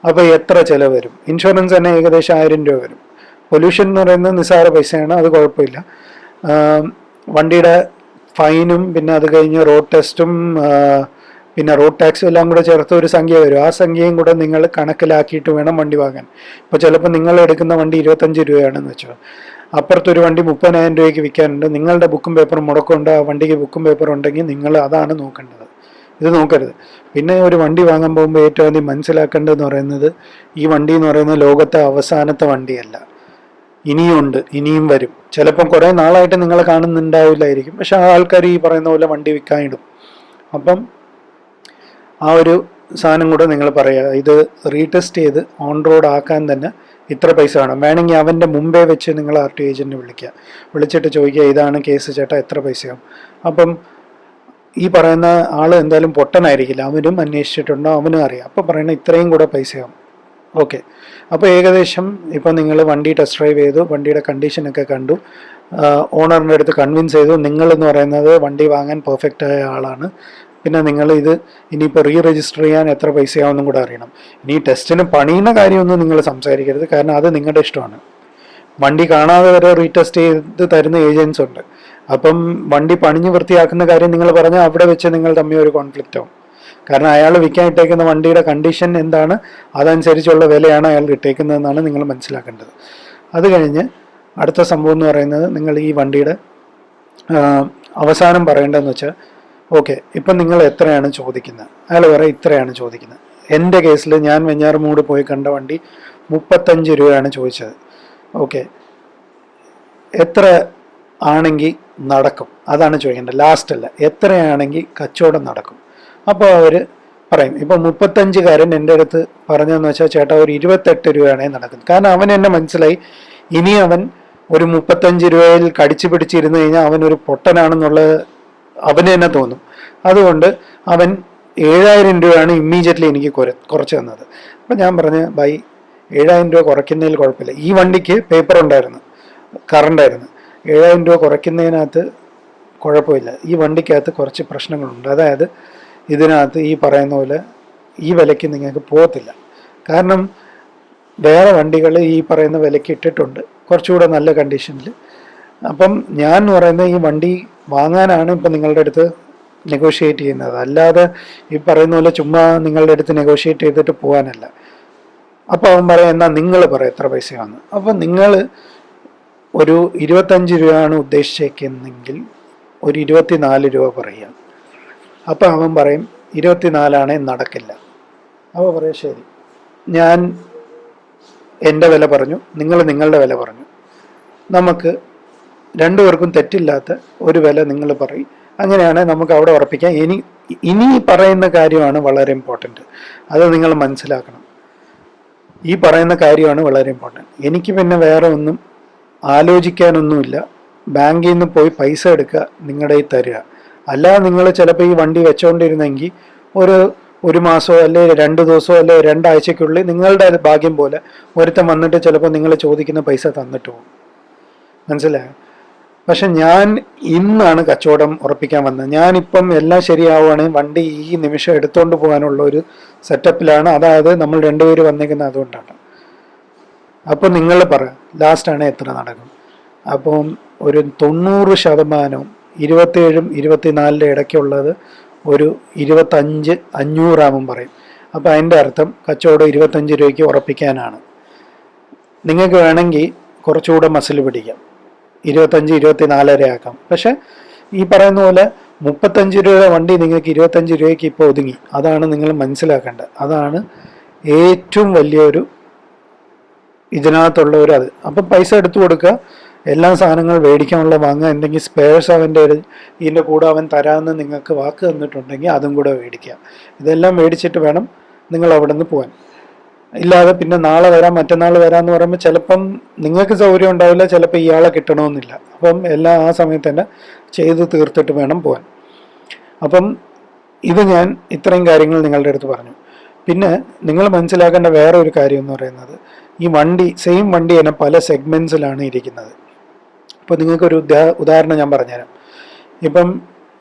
അപ്പോൾ എത്ര ചിലവ് വരും? ഇൻഷുറൻസ് തന്നെ ഏകദേശം ആയിരം രൂപ വരും. പൊല്യൂഷൻ എന്ന് പറയുന്നത് നിസ്സാര പൈസയാണ് അത് കുഴപ്പമില്ല. വണ്ടിയുടെ ഫൈനും പിന്നെ അത് കഴിഞ്ഞ് റോഡ് ടെസ്റ്റും പിന്നെ റോഡ് ടാക്സും എല്ലാം കൂടെ ചേർത്ത് ഒരു സംഖ്യ വരും. ആ സംഖ്യയും കൂടെ നിങ്ങൾ കണക്കിലാക്കിയിട്ട് വേണം വണ്ടി വാങ്ങാൻ. ഇപ്പോൾ ചിലപ്പോൾ നിങ്ങൾ എടുക്കുന്ന വണ്ടി ഇരുപത്തഞ്ച് രൂപയാണെന്ന് വെച്ചോ. അപ്പുറത്തൊരു വണ്ടി മുപ്പതിനായിരം രൂപയ്ക്ക് വിൽക്കാനുണ്ട്. നിങ്ങളുടെ ബുക്കും പേപ്പറും മുടക്കമുണ്ട്. ആ വണ്ടിക്ക് ബുക്കും പേപ്പറും ഉണ്ടെങ്കിൽ നിങ്ങൾ അതാണ് നോക്കേണ്ടത്. ഇത് നോക്കരുത്. പിന്നെ ഒരു വണ്ടി വാങ്ങാൻ പോകുമ്പോൾ ഏറ്റവും ആദ്യം മനസ്സിലാക്കേണ്ടതെന്ന് പറയുന്നത് ഈ വണ്ടി എന്ന് പറയുന്നത് ലോകത്തെ അവസാനത്തെ വണ്ടിയല്ല. ഇനിയുണ്ട് ഇനിയും വരും. ചിലപ്പം കുറേ നാളായിട്ട് നിങ്ങളെ കാണുന്നുണ്ടാവില്ലായിരിക്കും. പക്ഷെ ആ ആൾക്കാർ ഈ പറയുന്ന പോലെ വണ്ടി വിൽക്കാനിടും. അപ്പം ആ ഒരു സാധനം കൂടെ നിങ്ങൾ പറയുക. ഇത് റീടെസ്റ്റ് ചെയ്ത് ഓൺ റോഡ് ആക്കാൻ തന്നെ ഇത്ര പൈസ വേണം. വേണമെങ്കിൽ അവന്റെ മുമ്പേ വെച്ച് നിങ്ങൾ ആർ ടി ഏജന്റിനെ വിളിക്കുക. വിളിച്ചിട്ട് ചോദിക്കുക ഇതാണ് കേസ് ചേട്ടാ എത്ര പൈസയാവും? അപ്പം ഈ പറയുന്ന ആൾ എന്തായാലും പൊട്ടനായിരിക്കില്ല. അവനും അന്വേഷിച്ചിട്ടുണ്ടോ? അവനും അറിയാം. അപ്പം പറയണ ഇത്രയും കൂടെ പൈസയാവും. ഓക്കെ. അപ്പോൾ ഏകദേശം ഇപ്പോൾ നിങ്ങൾ വണ്ടി ടെസ്റ്റ് ഡ്രൈവ് ചെയ്തു വണ്ടിയുടെ കണ്ടീഷനൊക്കെ കണ്ടു. ഓണറിന്റെ അടുത്ത് കൺവിൻസ് ചെയ്തു നിങ്ങളെന്ന് പറയുന്നത് വണ്ടി വാങ്ങാൻ പെർഫെക്റ്റ് ആയ ആളാണ്. പിന്നെ നിങ്ങൾ ഇത് ഇനിയിപ്പോൾ റീ രജിസ്റ്റർ ചെയ്യാൻ എത്ര പൈസയാവുമെന്നും കൂടെ അറിയണം. ഇനി ടെസ്റ്റിന് പണിയുന്ന കാര്യമൊന്നും നിങ്ങൾ സംസാരിക്കരുത്. കാരണം അത് നിങ്ങളുടെ ഇഷ്ടമാണ്. വണ്ടി കാണാതെ വരെ റീടെസ്റ്റ് ചെയ്ത് തരുന്ന ഏജൻസ് ഉണ്ട്. അപ്പം വണ്ടി പണിഞ്ഞ് വൃത്തിയാക്കുന്ന കാര്യം നിങ്ങൾ പറഞ്ഞാൽ അവിടെ വെച്ച് നിങ്ങൾ തമ്മിൽ ഒരു കോൺഫ്ലിക്റ്റ് ആവും. കാരണം അയാൾ വിൽക്കാൻ ഇട്ടേക്കുന്ന വണ്ടിയുടെ കണ്ടീഷൻ എന്താണ്? അതനുസരിച്ചുള്ള വിലയാണ് അയാൾ ഇട്ടേക്കുന്നതെന്നാണ് നിങ്ങൾ മനസ്സിലാക്കേണ്ടത്. അത് കഴിഞ്ഞ് അടുത്ത സംഭവം എന്ന് പറയുന്നത് നിങ്ങൾ ഈ വണ്ടിയുടെ അവസാനം പറയേണ്ടതെന്ന് വെച്ചാൽ ഓക്കെ ഇപ്പം നിങ്ങൾ എത്രയാണ് ചോദിക്കുന്നത്? അയാൾ പറയും ഇത്രയാണ് ചോദിക്കുന്നത്. എന്റെ കേസിൽ ഞാൻ വെഞ്ഞാറുമൂട് പോയി കണ്ട വണ്ടി മുപ്പത്തഞ്ച് രൂപയാണ് ചോദിച്ചത്. ഓക്കെ എത്ര ആണെങ്കിൽ നടക്കും? അതാണ് ചോദിക്കേണ്ടത്. ലാസ്റ്റ് അല്ല എത്രയാണെങ്കിൽ കച്ചവടം നടക്കും? അപ്പോൾ അവർ പറയും ഇപ്പോൾ മുപ്പത്തഞ്ചുകാരൻ എന്റെ അടുത്ത് പറഞ്ഞതെന്ന് വെച്ചാൽ ചേട്ടാ ഒരു ഇരുപത്തെട്ട് രൂപയാണ് നടക്കുന്നത്. കാരണം അവൻ എന്നെ മനസ്സിലായി ഇനി അവൻ ഒരു മുപ്പത്തഞ്ച് രൂപയിൽ കടിച്ചു പിടിച്ചിരുന്നു കഴിഞ്ഞാൽ അവൻ ഒരു പൊട്ടനാണെന്നുള്ളത് അവന് തന്നെ തോന്നും. അതുകൊണ്ട് അവൻ ഏഴായിരം രൂപയാണ് ഇമ്മീഡിയറ്റ്ലി എനിക്ക് കുറ കുറച്ച് തന്നത്. അപ്പം ഞാൻ പറഞ്ഞ ബൈ ഏഴായിരം രൂപ കുറയ്ക്കുന്നതിൽ കുഴപ്പമില്ല. ഈ വണ്ടിക്ക് പേപ്പർ ഉണ്ടായിരുന്നു കറണ്ടായിരുന്നു ഏഴായിരം രൂപ കുറയ്ക്കുന്നതിനകത്ത് കുഴപ്പമില്ല. ഈ വണ്ടിക്കകത്ത് കുറച്ച് പ്രശ്നങ്ങളുണ്ട്. അതായത് ഇതിനകത്ത് ഈ പറയുന്ന പോലെ ഈ വിലയ്ക്ക് നിങ്ങൾക്ക് പോകത്തില്ല. കാരണം വേറെ വണ്ടികൾ ഈ പറയുന്ന വിലയ്ക്ക് ഇട്ടിട്ടുണ്ട്. കുറച്ചുകൂടെ നല്ല കണ്ടീഷനിൽ അപ്പം ഞാൻ എന്ന് പറയുന്നത് ഈ വണ്ടി വാങ്ങാനാണ് ഇപ്പം നിങ്ങളുടെ അടുത്ത് നെഗോഷിയേറ്റ് ചെയ്യുന്നത്. അല്ലാതെ ഈ പറയുന്ന പോലെ ചുമ്മാ നിങ്ങളുടെ അടുത്ത് നെഗോഷിയേറ്റ് ചെയ്തിട്ട് പോകാനല്ല. അപ്പോൾ അവൻ പറയാം എന്നാൽ നിങ്ങൾ പറയാം എത്ര പൈസയാണെന്ന് അപ്പം നിങ്ങൾ ഒരു ഇരുപത്തഞ്ച് രൂപയാണ് ഉദ്ദേശിച്ചേക്കുന്നെങ്കിൽ ഒരു ഇരുപത്തിനാല് രൂപ പറയുക. അപ്പം അവൻ പറയും ഇരുപത്തിനാലാണേ നടക്കില്ല. അവ പറയും ശരി. ഞാൻ എന്റെ വില പറഞ്ഞു നിങ്ങൾ നിങ്ങളുടെ വില പറഞ്ഞു. നമുക്ക് രണ്ടുപേർക്കും തെറ്റില്ലാത്ത ഒരു വില നിങ്ങൾ പറയും. അങ്ങനെയാണ് നമുക്ക് അവിടെ ഉറപ്പിക്കാം. ഇനി ഇനി പറയുന്ന കാര്യമാണ് വളരെ ഇമ്പോർട്ടന്റ് അത് നിങ്ങൾ മനസ്സിലാക്കണം. ഈ പറയുന്ന കാര്യമാണ് വളരെ ഇമ്പോർട്ടന്റ് എനിക്ക് പിന്നെ വേറെ ഒന്നും ആലോചിക്കാനൊന്നുമില്ല. ബാങ്കിൽ നിന്ന് പോയി പൈസ എടുക്കുക നിങ്ങളുടെ ഈ തരിക. അല്ലാതെ നിങ്ങൾ ചിലപ്പോൾ ഈ വണ്ടി വെച്ചുകൊണ്ടിരുന്നെങ്കിൽ ഒരു ഒരു മാസമോ അല്ലെ രണ്ട് ദിവസമോ അല്ലെ രണ്ടാഴ്ചക്കുള്ളിൽ നിങ്ങളുടെ ഭാഗ്യം പോലെ ഒരുത്തം വന്നിട്ട് ചിലപ്പോൾ നിങ്ങൾ ചോദിക്കുന്ന പൈസ തന്നിട്ട് പോകും. മനസ്സിലായോ? പക്ഷെ ഞാൻ ഇന്നാണ് കച്ചവടം ഉറപ്പിക്കാൻ വന്നത്. ഞാനിപ്പം എല്ലാം ശരിയാവുകയാണെങ്കിൽ വണ്ടി ഈ നിമിഷം എടുത്തുകൊണ്ട് പോകാനുള്ള ഒരു സെറ്റപ്പിലാണ്. അതായത് നമ്മൾ രണ്ടുപേര് വന്നിരിക്കുന്ന അതുകൊണ്ടാണ്. അപ്പോൾ നിങ്ങൾ പറ ലാസ്റ്റാണ് എത്ര നടക്കും അപ്പം ഒരു തൊണ്ണൂറ് ശതമാനവും ഇരുപത്തേഴും ഇരുപത്തിനാലിന്റെ ഇടയ്ക്കുള്ളത് ഒരു ഇരുപത്തഞ്ച് അഞ്ഞൂറാമും പറയും. അപ്പോൾ അതിന്റെ അർത്ഥം കച്ചവടം ഇരുപത്തഞ്ച് രൂപയ്ക്ക് ഉറപ്പിക്കാനാണ്. നിങ്ങൾക്ക് വേണമെങ്കിൽ കുറച്ചുകൂടെ മസിൽ പിടിക്കാം. ഇരുപത്തഞ്ച് വരെ ആക്കാം. പക്ഷേ ഈ പറയുന്ന പോലെ മുപ്പത്തഞ്ച് രൂപയുടെ വണ്ടി നിങ്ങൾക്ക് ഇരുപത്തഞ്ച് രൂപയ്ക്ക് ഇപ്പോൾ ഒതുങ്ങി. അതാണ് നിങ്ങൾ മനസ്സിലാക്കേണ്ടത്. അതാണ് ഏറ്റവും വലിയൊരു ഇതിനകത്തുള്ള ഒരു അത് അപ്പം പൈസ എടുത്തു കൊടുക്കുക. എല്ലാ സാധനങ്ങൾ മേടിക്കാനുള്ള വാങ്ങുക എന്തെങ്കിലും സ്പെയർസ് അവന്റെ ഇതിന്റെ കൂടെ അവൻ തരാമെന്ന് നിങ്ങൾക്ക് വാക്ക് തന്നിട്ടുണ്ടെങ്കിൽ അതും കൂടെ മേടിക്കുക. ഇതെല്ലാം മേടിച്ചിട്ട് വേണം നിങ്ങൾ അവിടെ നിന്ന് പോകാൻ. ഇല്ലാതെ പിന്നെ നാളെ വരാം മറ്റന്നാൾ വരാമെന്ന് പറയുമ്പോൾ ചിലപ്പം നിങ്ങൾക്ക് സൗകര്യം ഉണ്ടാവില്ല ചിലപ്പോൾ ഇയാളെ കിട്ടണമെന്നില്ല. അപ്പം എല്ലാം ആ സമയത്ത് തന്നെ ചെയ്ത് തീർത്തിട്ട് വേണം പോകാൻ. അപ്പം ഇത് ഞാൻ ഇത്രയും കാര്യങ്ങൾ നിങ്ങളുടെ അടുത്ത് പറഞ്ഞു. പിന്നെ നിങ്ങൾ മനസ്സിലാക്കേണ്ട വേറെ ഒരു കാര്യം എന്ന് പറയുന്നത് ഈ വണ്ടി സെയിം വണ്ടി തന്നെ പല സെഗ്മെന്റ്സിലാണ് ഇരിക്കുന്നത്. ഇപ്പോൾ നിങ്ങൾക്കൊരു ഉദാ- ഉദാഹരണം ഞാൻ പറഞ്ഞുതരാം. ഇപ്പം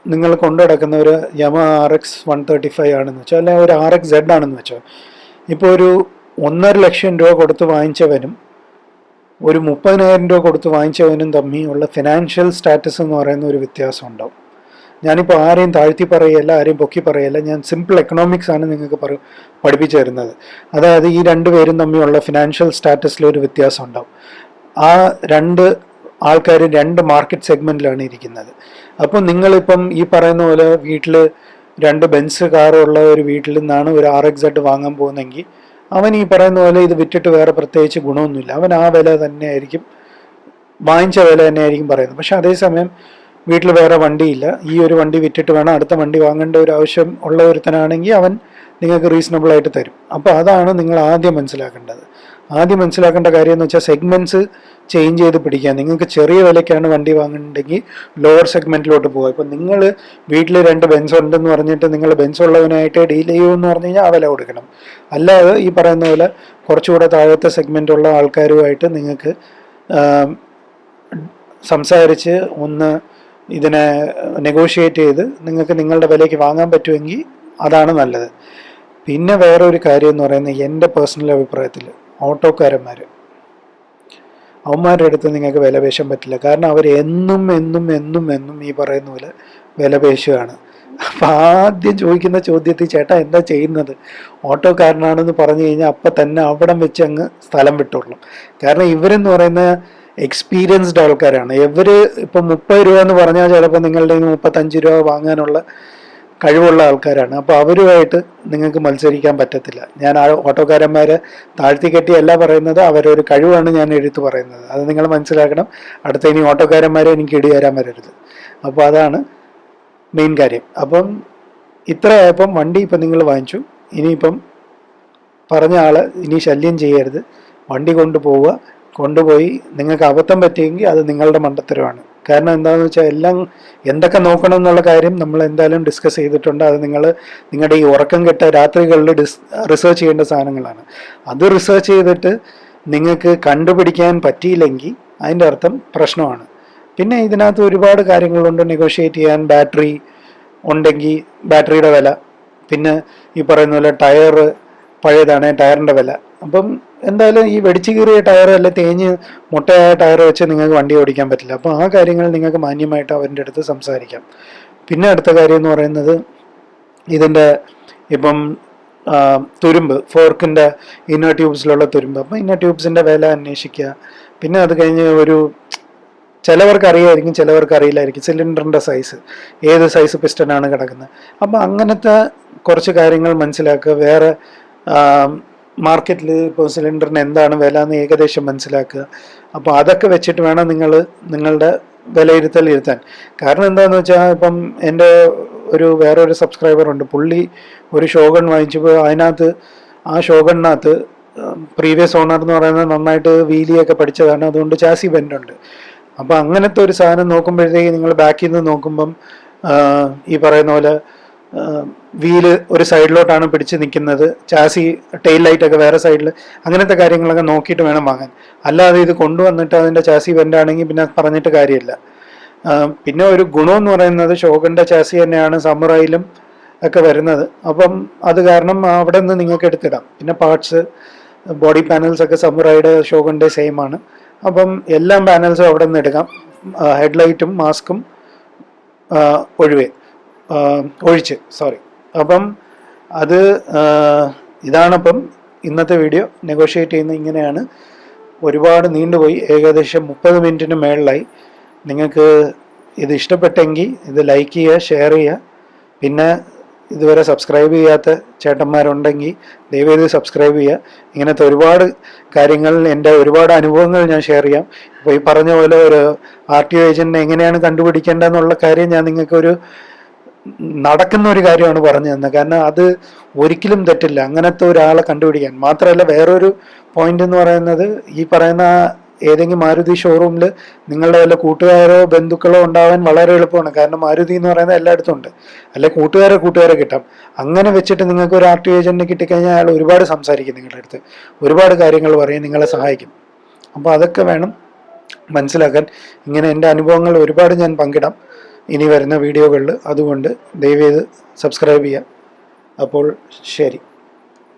നിങ്ങൾ കൊണ്ടു നടക്കുന്ന ഒരു Yamaha R X one thirty five ആണെന്ന് വെച്ചോ അല്ലെങ്കിൽ ഒരു ആർ എക്സ് സെഡ് ആണെന്ന് വെച്ചോ ഇപ്പോൾ ഒരു ഒന്നര ലക്ഷം രൂപ കൊടുത്ത് വാങ്ങിച്ചവനും ഒരു മുപ്പതിനായിരം രൂപ കൊടുത്ത് വാങ്ങിച്ചവനും തമ്മിലുള്ള ഫിനാൻഷ്യൽ സ്റ്റാറ്റസ് എന്ന് പറയുന്ന ഒരു വ്യത്യാസം ഉണ്ടാവും ഞാനിപ്പോൾ ആരെയും താഴ്ത്തി പറയല്ല ആരെയും പൊക്കി പറയല്ല ഞാൻ സിമ്പിൾ എക്കണോമിക്സ് ആണ് നിങ്ങൾക്ക് പറ പഠിപ്പിച്ചു തരുന്നത്. അതായത് ഈ രണ്ട് പേരും തമ്മിലുള്ള ഫിനാൻഷ്യൽ സ്റ്റാറ്റസിൽ ഒരു വ്യത്യാസം ഉണ്ടാവും ആ രണ്ട് ആൾക്കാർ രണ്ട് മാർക്കറ്റ് സെഗ്മെന്റിലാണ് ഇരിക്കുന്നത്. അപ്പോൾ നിങ്ങളിപ്പം ഈ പറയുന്ന പോലെ വീട്ടിൽ രണ്ട് ബെൻസ് കാറുള്ള ഒരു വീട്ടിൽ നിന്നാണ് ഒരു ആർ എക്സ് സെഡ് വാങ്ങാൻ പോകുന്നെങ്കിൽ അവൻ ഈ പറയുന്ന പോലെ ഇത് വിറ്റിട്ട് വേറെ പ്രത്യേകിച്ച് ഗുണമൊന്നുമില്ല. അവൻ ആ വില തന്നെയായിരിക്കും വാങ്ങിച്ച വില തന്നെയായിരിക്കും പറയുന്നത്. പക്ഷെ അതേസമയം വീട്ടിൽ വേറെ വണ്ടിയില്ല. ഈ ഒരു വണ്ടി വിറ്റിട്ട് വേണം അടുത്ത വണ്ടി വാങ്ങേണ്ട ഒരു ആവശ്യം ഉള്ള ഒരുത്തനാണെങ്കിൽ അവൻ നിങ്ങൾക്ക് റീസണബിൾ ആയിട്ട് തരും. അപ്പോൾ അതാണ് നിങ്ങൾ ആദ്യം മനസ്സിലാക്കേണ്ടത്. ആദ്യം മനസ്സിലാക്കേണ്ട കാര്യം എന്ന് വെച്ചാൽ സെഗ്മെന്റ്സ് ചേഞ്ച് ചെയ്ത് പിടിക്കുക. നിങ്ങൾക്ക് ചെറിയ വിലയ്ക്കാണ് വണ്ടി വാങ്ങുന്നുണ്ടെങ്കിൽ ലോവർ സെഗ്മെന്റിലോട്ട് പോകുക ഇപ്പം നിങ്ങൾ വീട്ടിൽ രണ്ട് ബെൻസ് ഉണ്ടെന്ന് പറഞ്ഞിട്ട് നിങ്ങൾ ബെൻസ് ഉള്ളവനായിട്ട് ഡീൽ ചെയ്യുമെന്ന് പറഞ്ഞു കഴിഞ്ഞാൽ ആ വില കൊടുക്കണം. അല്ലാതെ ഈ പറയുന്ന പോലെ കുറച്ചുകൂടെ താഴത്തെ സെഗ്മെന്റ് ഉള്ള ആൾക്കാരുമായിട്ട് നിങ്ങൾക്ക് സംസാരിച്ച് ഒന്ന് ഇതിനെ നെഗോഷിയേറ്റ് ചെയ്ത് നിങ്ങൾക്ക് നിങ്ങളുടെ വിലയ്ക്ക് വാങ്ങാൻ പറ്റുമെങ്കിൽ അതാണ് നല്ലത്. പിന്നെ വേറെ ഒരു കാര്യം എന്ന് പറയുന്നത് എന്റെ പേഴ്സണൽ അഭിപ്രായത്തിൽ ഓട്ടോക്കാരന്മാർ അവന്മാരുടെ അടുത്ത് നിങ്ങൾക്ക് വില പേശാൻ പറ്റില്ല. കാരണം അവർ എന്നും എന്നും എന്നും എന്നും ഈ പറയുന്ന പോലെ വില പേശുകയാണ് അപ്പം ആദ്യം ചോദിക്കുന്ന ചോദ്യത്തിൽ ചേട്ടാ എന്താ ചെയ്യുന്നത്? ഓട്ടോക്കാരനാണെന്ന് പറഞ്ഞു കഴിഞ്ഞാൽ അപ്പം തന്നെ അവിടം വെച്ച് അങ്ങ് സ്ഥലം വിട്ടോളും കാരണം ഇവരെന്ന് പറയുന്ന എക്സ്പീരിയൻസ്ഡ് ആൾക്കാരാണ്. ഇവർ ഇപ്പം മുപ്പത് രൂപ എന്ന് പറഞ്ഞാൽ ചിലപ്പോൾ നിങ്ങളുടെ മുപ്പത്തഞ്ച് രൂപ വാങ്ങാനുള്ള കഴിവുള്ള ആൾക്കാരാണ്. അപ്പോൾ അവരുമായിട്ട് നിങ്ങൾക്ക് മത്സരിക്കാൻ പറ്റത്തില്ല. ഞാൻ ആ ഓട്ടോക്കാരന്മാരെ താഴ്ത്തി കെട്ടിയല്ല പറയുന്നത് അവരൊരു കഴിവാണ് ഞാൻ എഴുത്ത് പറയുന്നത്. അത് നിങ്ങൾ മനസ്സിലാക്കണം. അടുത്ത ഇനി ഓട്ടോക്കാരന്മാരെ എനിക്ക് ഇടി തരാൻ വരരുത്. അപ്പോൾ അതാണ് മെയിൻ കാര്യം. അപ്പം ഇത്രയായപ്പം വണ്ടി ഇപ്പം നിങ്ങൾ വാങ്ങിച്ചു. ഇനിയിപ്പം പറഞ്ഞ ആൾ ഇനി ശല്യം ചെയ്യരുത്. വണ്ടി കൊണ്ടുപോവുക. കൊണ്ടുപോയി നിങ്ങൾക്ക് അബദ്ധം പറ്റിയെങ്കിൽ അത് നിങ്ങളുടെ മണ്ടത്തരമാണ്. കാരണം എന്താണെന്ന് വെച്ചാൽ എല്ലാം എന്തൊക്കെ നോക്കണം എന്നുള്ള കാര്യം നമ്മൾ എന്തായാലും ഡിസ്കസ് ചെയ്തിട്ടുണ്ട്. അത് നിങ്ങൾ നിങ്ങളുടെ ഈ ഉറക്കം കെട്ട രാത്രികളിൽ ഡിസ് റിസർച്ച് ചെയ്യേണ്ട സാധനങ്ങളാണ്. അത് റിസർച്ച് ചെയ്തിട്ട് നിങ്ങൾക്ക് കണ്ടുപിടിക്കാൻ പറ്റിയില്ലെങ്കിൽ അതിന്റെ അർത്ഥം പ്രശ്നമാണ്. പിന്നെ ഇതിനകത്ത് ഒരുപാട് കാര്യങ്ങളുണ്ട്. നെഗോഷിയേറ്റ് ചെയ്യാൻ ബാറ്ററി ഉണ്ടെങ്കിൽ ബാറ്ററിയുടെ വില. പിന്നെ ഈ പറയുന്ന പോലെ ടയർ പഴയതാണ് ടയറിന്റെ വില. അപ്പം എന്തായാലും ഈ വെടിച്ചു കീറിയ ടയർ അല്ലെ തേഞ്ഞ് മുട്ടയായ ടയർ വെച്ച് നിങ്ങൾക്ക് വണ്ടി ഓടിക്കാൻ പറ്റില്ല. അപ്പോൾ ആ കാര്യങ്ങൾ നിങ്ങൾക്ക് മാന്യമായിട്ട് അവരുടെ അടുത്ത് സംസാരിക്കാം. പിന്നെ അടുത്ത കാര്യം എന്ന് പറയുന്നത് ഇതിന്റെ ഇപ്പം തുരുമ്പ് ഫോർക്കിന്റെ ഇന്നർ ട്യൂബ്സിലുള്ള തുരുമ്പ്. അപ്പം ഇന്നർ ട്യൂബ്സിന്റെ വില അന്വേഷിക്കുക. പിന്നെ അത് കഴിഞ്ഞ് ഒരു ചിലവർക്ക് അറിയായിരിക്കും ചിലവർക്ക് അറിയില്ലായിരിക്കും. സിലിണ്ടറിന്റെ സൈസ് ഏത് സൈസ് പിസ്റ്റനാണ് കിടക്കുന്നത്. അപ്പം അങ്ങനത്തെ കുറച്ച് കാര്യങ്ങൾ മനസ്സിലാക്കുക. വേറെ മാർക്കറ്റിൽ ഇപ്പോൾ സിലിണ്ടറിന് എന്താണ് വില എന്ന് ഏകദേശം മനസ്സിലാക്കുക. അപ്പോൾ അതൊക്കെ വെച്ചിട്ട് വേണം നിങ്ങൾ നിങ്ങളുടെ വിലയിരുത്തൽ ഇരുത്താൻ. കാരണം എന്താണെന്ന് വെച്ചാൽ ഇപ്പം എന്റെ ഒരു വേറൊരു സബ്സ്ക്രൈബർ ഉണ്ട്. പുള്ളി ഒരു ഷോഗൺ വാങ്ങിച്ചപ്പോൾ അതിനകത്ത് ആ ഷോഗണിനകത്ത് പ്രീവിയസ് ഓണർ എന്ന് പറയുന്നത് നന്നായിട്ട് വീലിയൊക്കെ പഠിച്ചതാണ് അതുകൊണ്ട് ചാസി ബെൻഡ് ഉണ്ട്. അപ്പോൾ അങ്ങനത്തെ ഒരു സാധനം നോക്കുമ്പോഴത്തേക്ക് നിങ്ങൾ ബാക്കിൽ നിന്ന് നോക്കുമ്പം ഈ പറയുന്ന പോലെ വീൽ ഒരു സൈഡിലോട്ടാണ് പിടിച്ച് നിൽക്കുന്നത് ചാസി ടെയിൽ ലൈറ്റൊക്കെ വേറെ സൈഡിൽ അങ്ങനത്തെ കാര്യങ്ങളൊക്കെ നോക്കിയിട്ട് വേണം വാങ്ങാൻ. അല്ലാതെ ഇത് കൊണ്ടുവന്നിട്ട് അതിന്റെ ചാസി വെന്റാണെങ്കിൽ പിന്നെ പറഞ്ഞിട്ട് കാര്യമില്ല. പിന്നെ ഒരു ഗുണമെന്ന് പറയുന്നത് ഷോകന്റെ ചാസി തന്നെയാണ് സമുറായിലും ഒക്കെ വരുന്നത്. അപ്പം അത് കാരണം അവിടെ നിന്ന് നിങ്ങൾക്ക് എടുത്തിടാം. പിന്നെ പാർട്സ് ബോഡി പാനൽസ് ഒക്കെ സമുറായിയുടെ ഷോകന്റെ സെയിം ആണ്. അപ്പം എല്ലാ പാനൽസും അവിടെ നിന്ന് എടുക്കാം. ഹെഡ്ലൈറ്റും മാസ്കും ഒഴിവേ. ഒഴിച്ച് സോറി അപ്പം അത് ഇതാണപ്പം ഇന്നത്തെ വീഡിയോ. നെഗോഷിയേറ്റ് ചെയ്യുന്ന ഇങ്ങനെയാണ്. ഒരുപാട് നീണ്ടുപോയി. ഏകദേശം മുപ്പത് മിനിറ്റിന് മേളിലായി. നിങ്ങൾക്ക് ഇത് ഇഷ്ടപ്പെട്ടെങ്കിൽ ഇത് ലൈക്ക് ചെയ്യുക ഷെയർ ചെയ്യുക. പിന്നെ ഇതുവരെ സബ്സ്ക്രൈബ് ചെയ്യാത്ത ചേട്ടന്മാരുണ്ടെങ്കിൽ ദയവേത് സബ്സ്ക്രൈബ് ചെയ്യുക. ഇങ്ങനത്തെ ഒരുപാട് കാര്യങ്ങൾ എന്റെ ഒരുപാട് അനുഭവങ്ങൾ ഞാൻ ഷെയർ ചെയ്യാം. ഇപ്പോൾ ഈ പറഞ്ഞ പോലെ ഒരു ആർ ടി ഒ ഏജന്റിനെ എങ്ങനെയാണ് കണ്ടുപിടിക്കേണ്ടതെന്നുള്ള കാര്യം ഞാൻ നിങ്ങൾക്കൊരു നടക്കുന്ന ഒരു കാര്യമാണ് പറഞ്ഞു തന്നത്. കാരണം അത് ഒരിക്കലും തെറ്റില്ല. അങ്ങനത്തെ ഒരാളെ കണ്ടുപിടിക്കാൻ. മാത്രമല്ല വേറൊരു പോയിന്റ് എന്ന് പറയുന്നത് ഈ പറയുന്ന ഏതെങ്കിലും മാരുതി ഷോറൂമിൽ നിങ്ങളുടെ വല്ല കൂട്ടുകാരോ ബന്ധുക്കളോ ഉണ്ടാവാൻ വളരെ എളുപ്പമാണ്. കാരണം മാരുതി എന്ന് പറയുന്നത് എല്ലായിടത്തും ഉണ്ട്. അല്ലെ കൂട്ടുകാരെ കൂട്ടുകാരെ കിട്ടാം. അങ്ങനെ വെച്ചിട്ട് നിങ്ങൾക്ക് ഒരു ആർ ടി ഏജന്റിനെ കിട്ടിക്കഴിഞ്ഞാൽ അയാൾ ഒരുപാട് സംസാരിക്കും നിങ്ങളുടെ അടുത്ത്. ഒരുപാട് കാര്യങ്ങൾ പറയും നിങ്ങളെ സഹായിക്കും. അപ്പോൾ അതൊക്കെ വേണം മനസ്സിലാക്കാൻ. ഇങ്ങനെ എന്റെ അനുഭവങ്ങൾ ഒരുപാട് ഞാൻ പങ്കിടാം. ഇനി വരുന്ന വീഡിയോകളിൽ അതുകൊണ്ട് ദയവേത് സബ്സ്ക്രൈബ് ചെയ്യുക. അപ്പോൾ ശരി.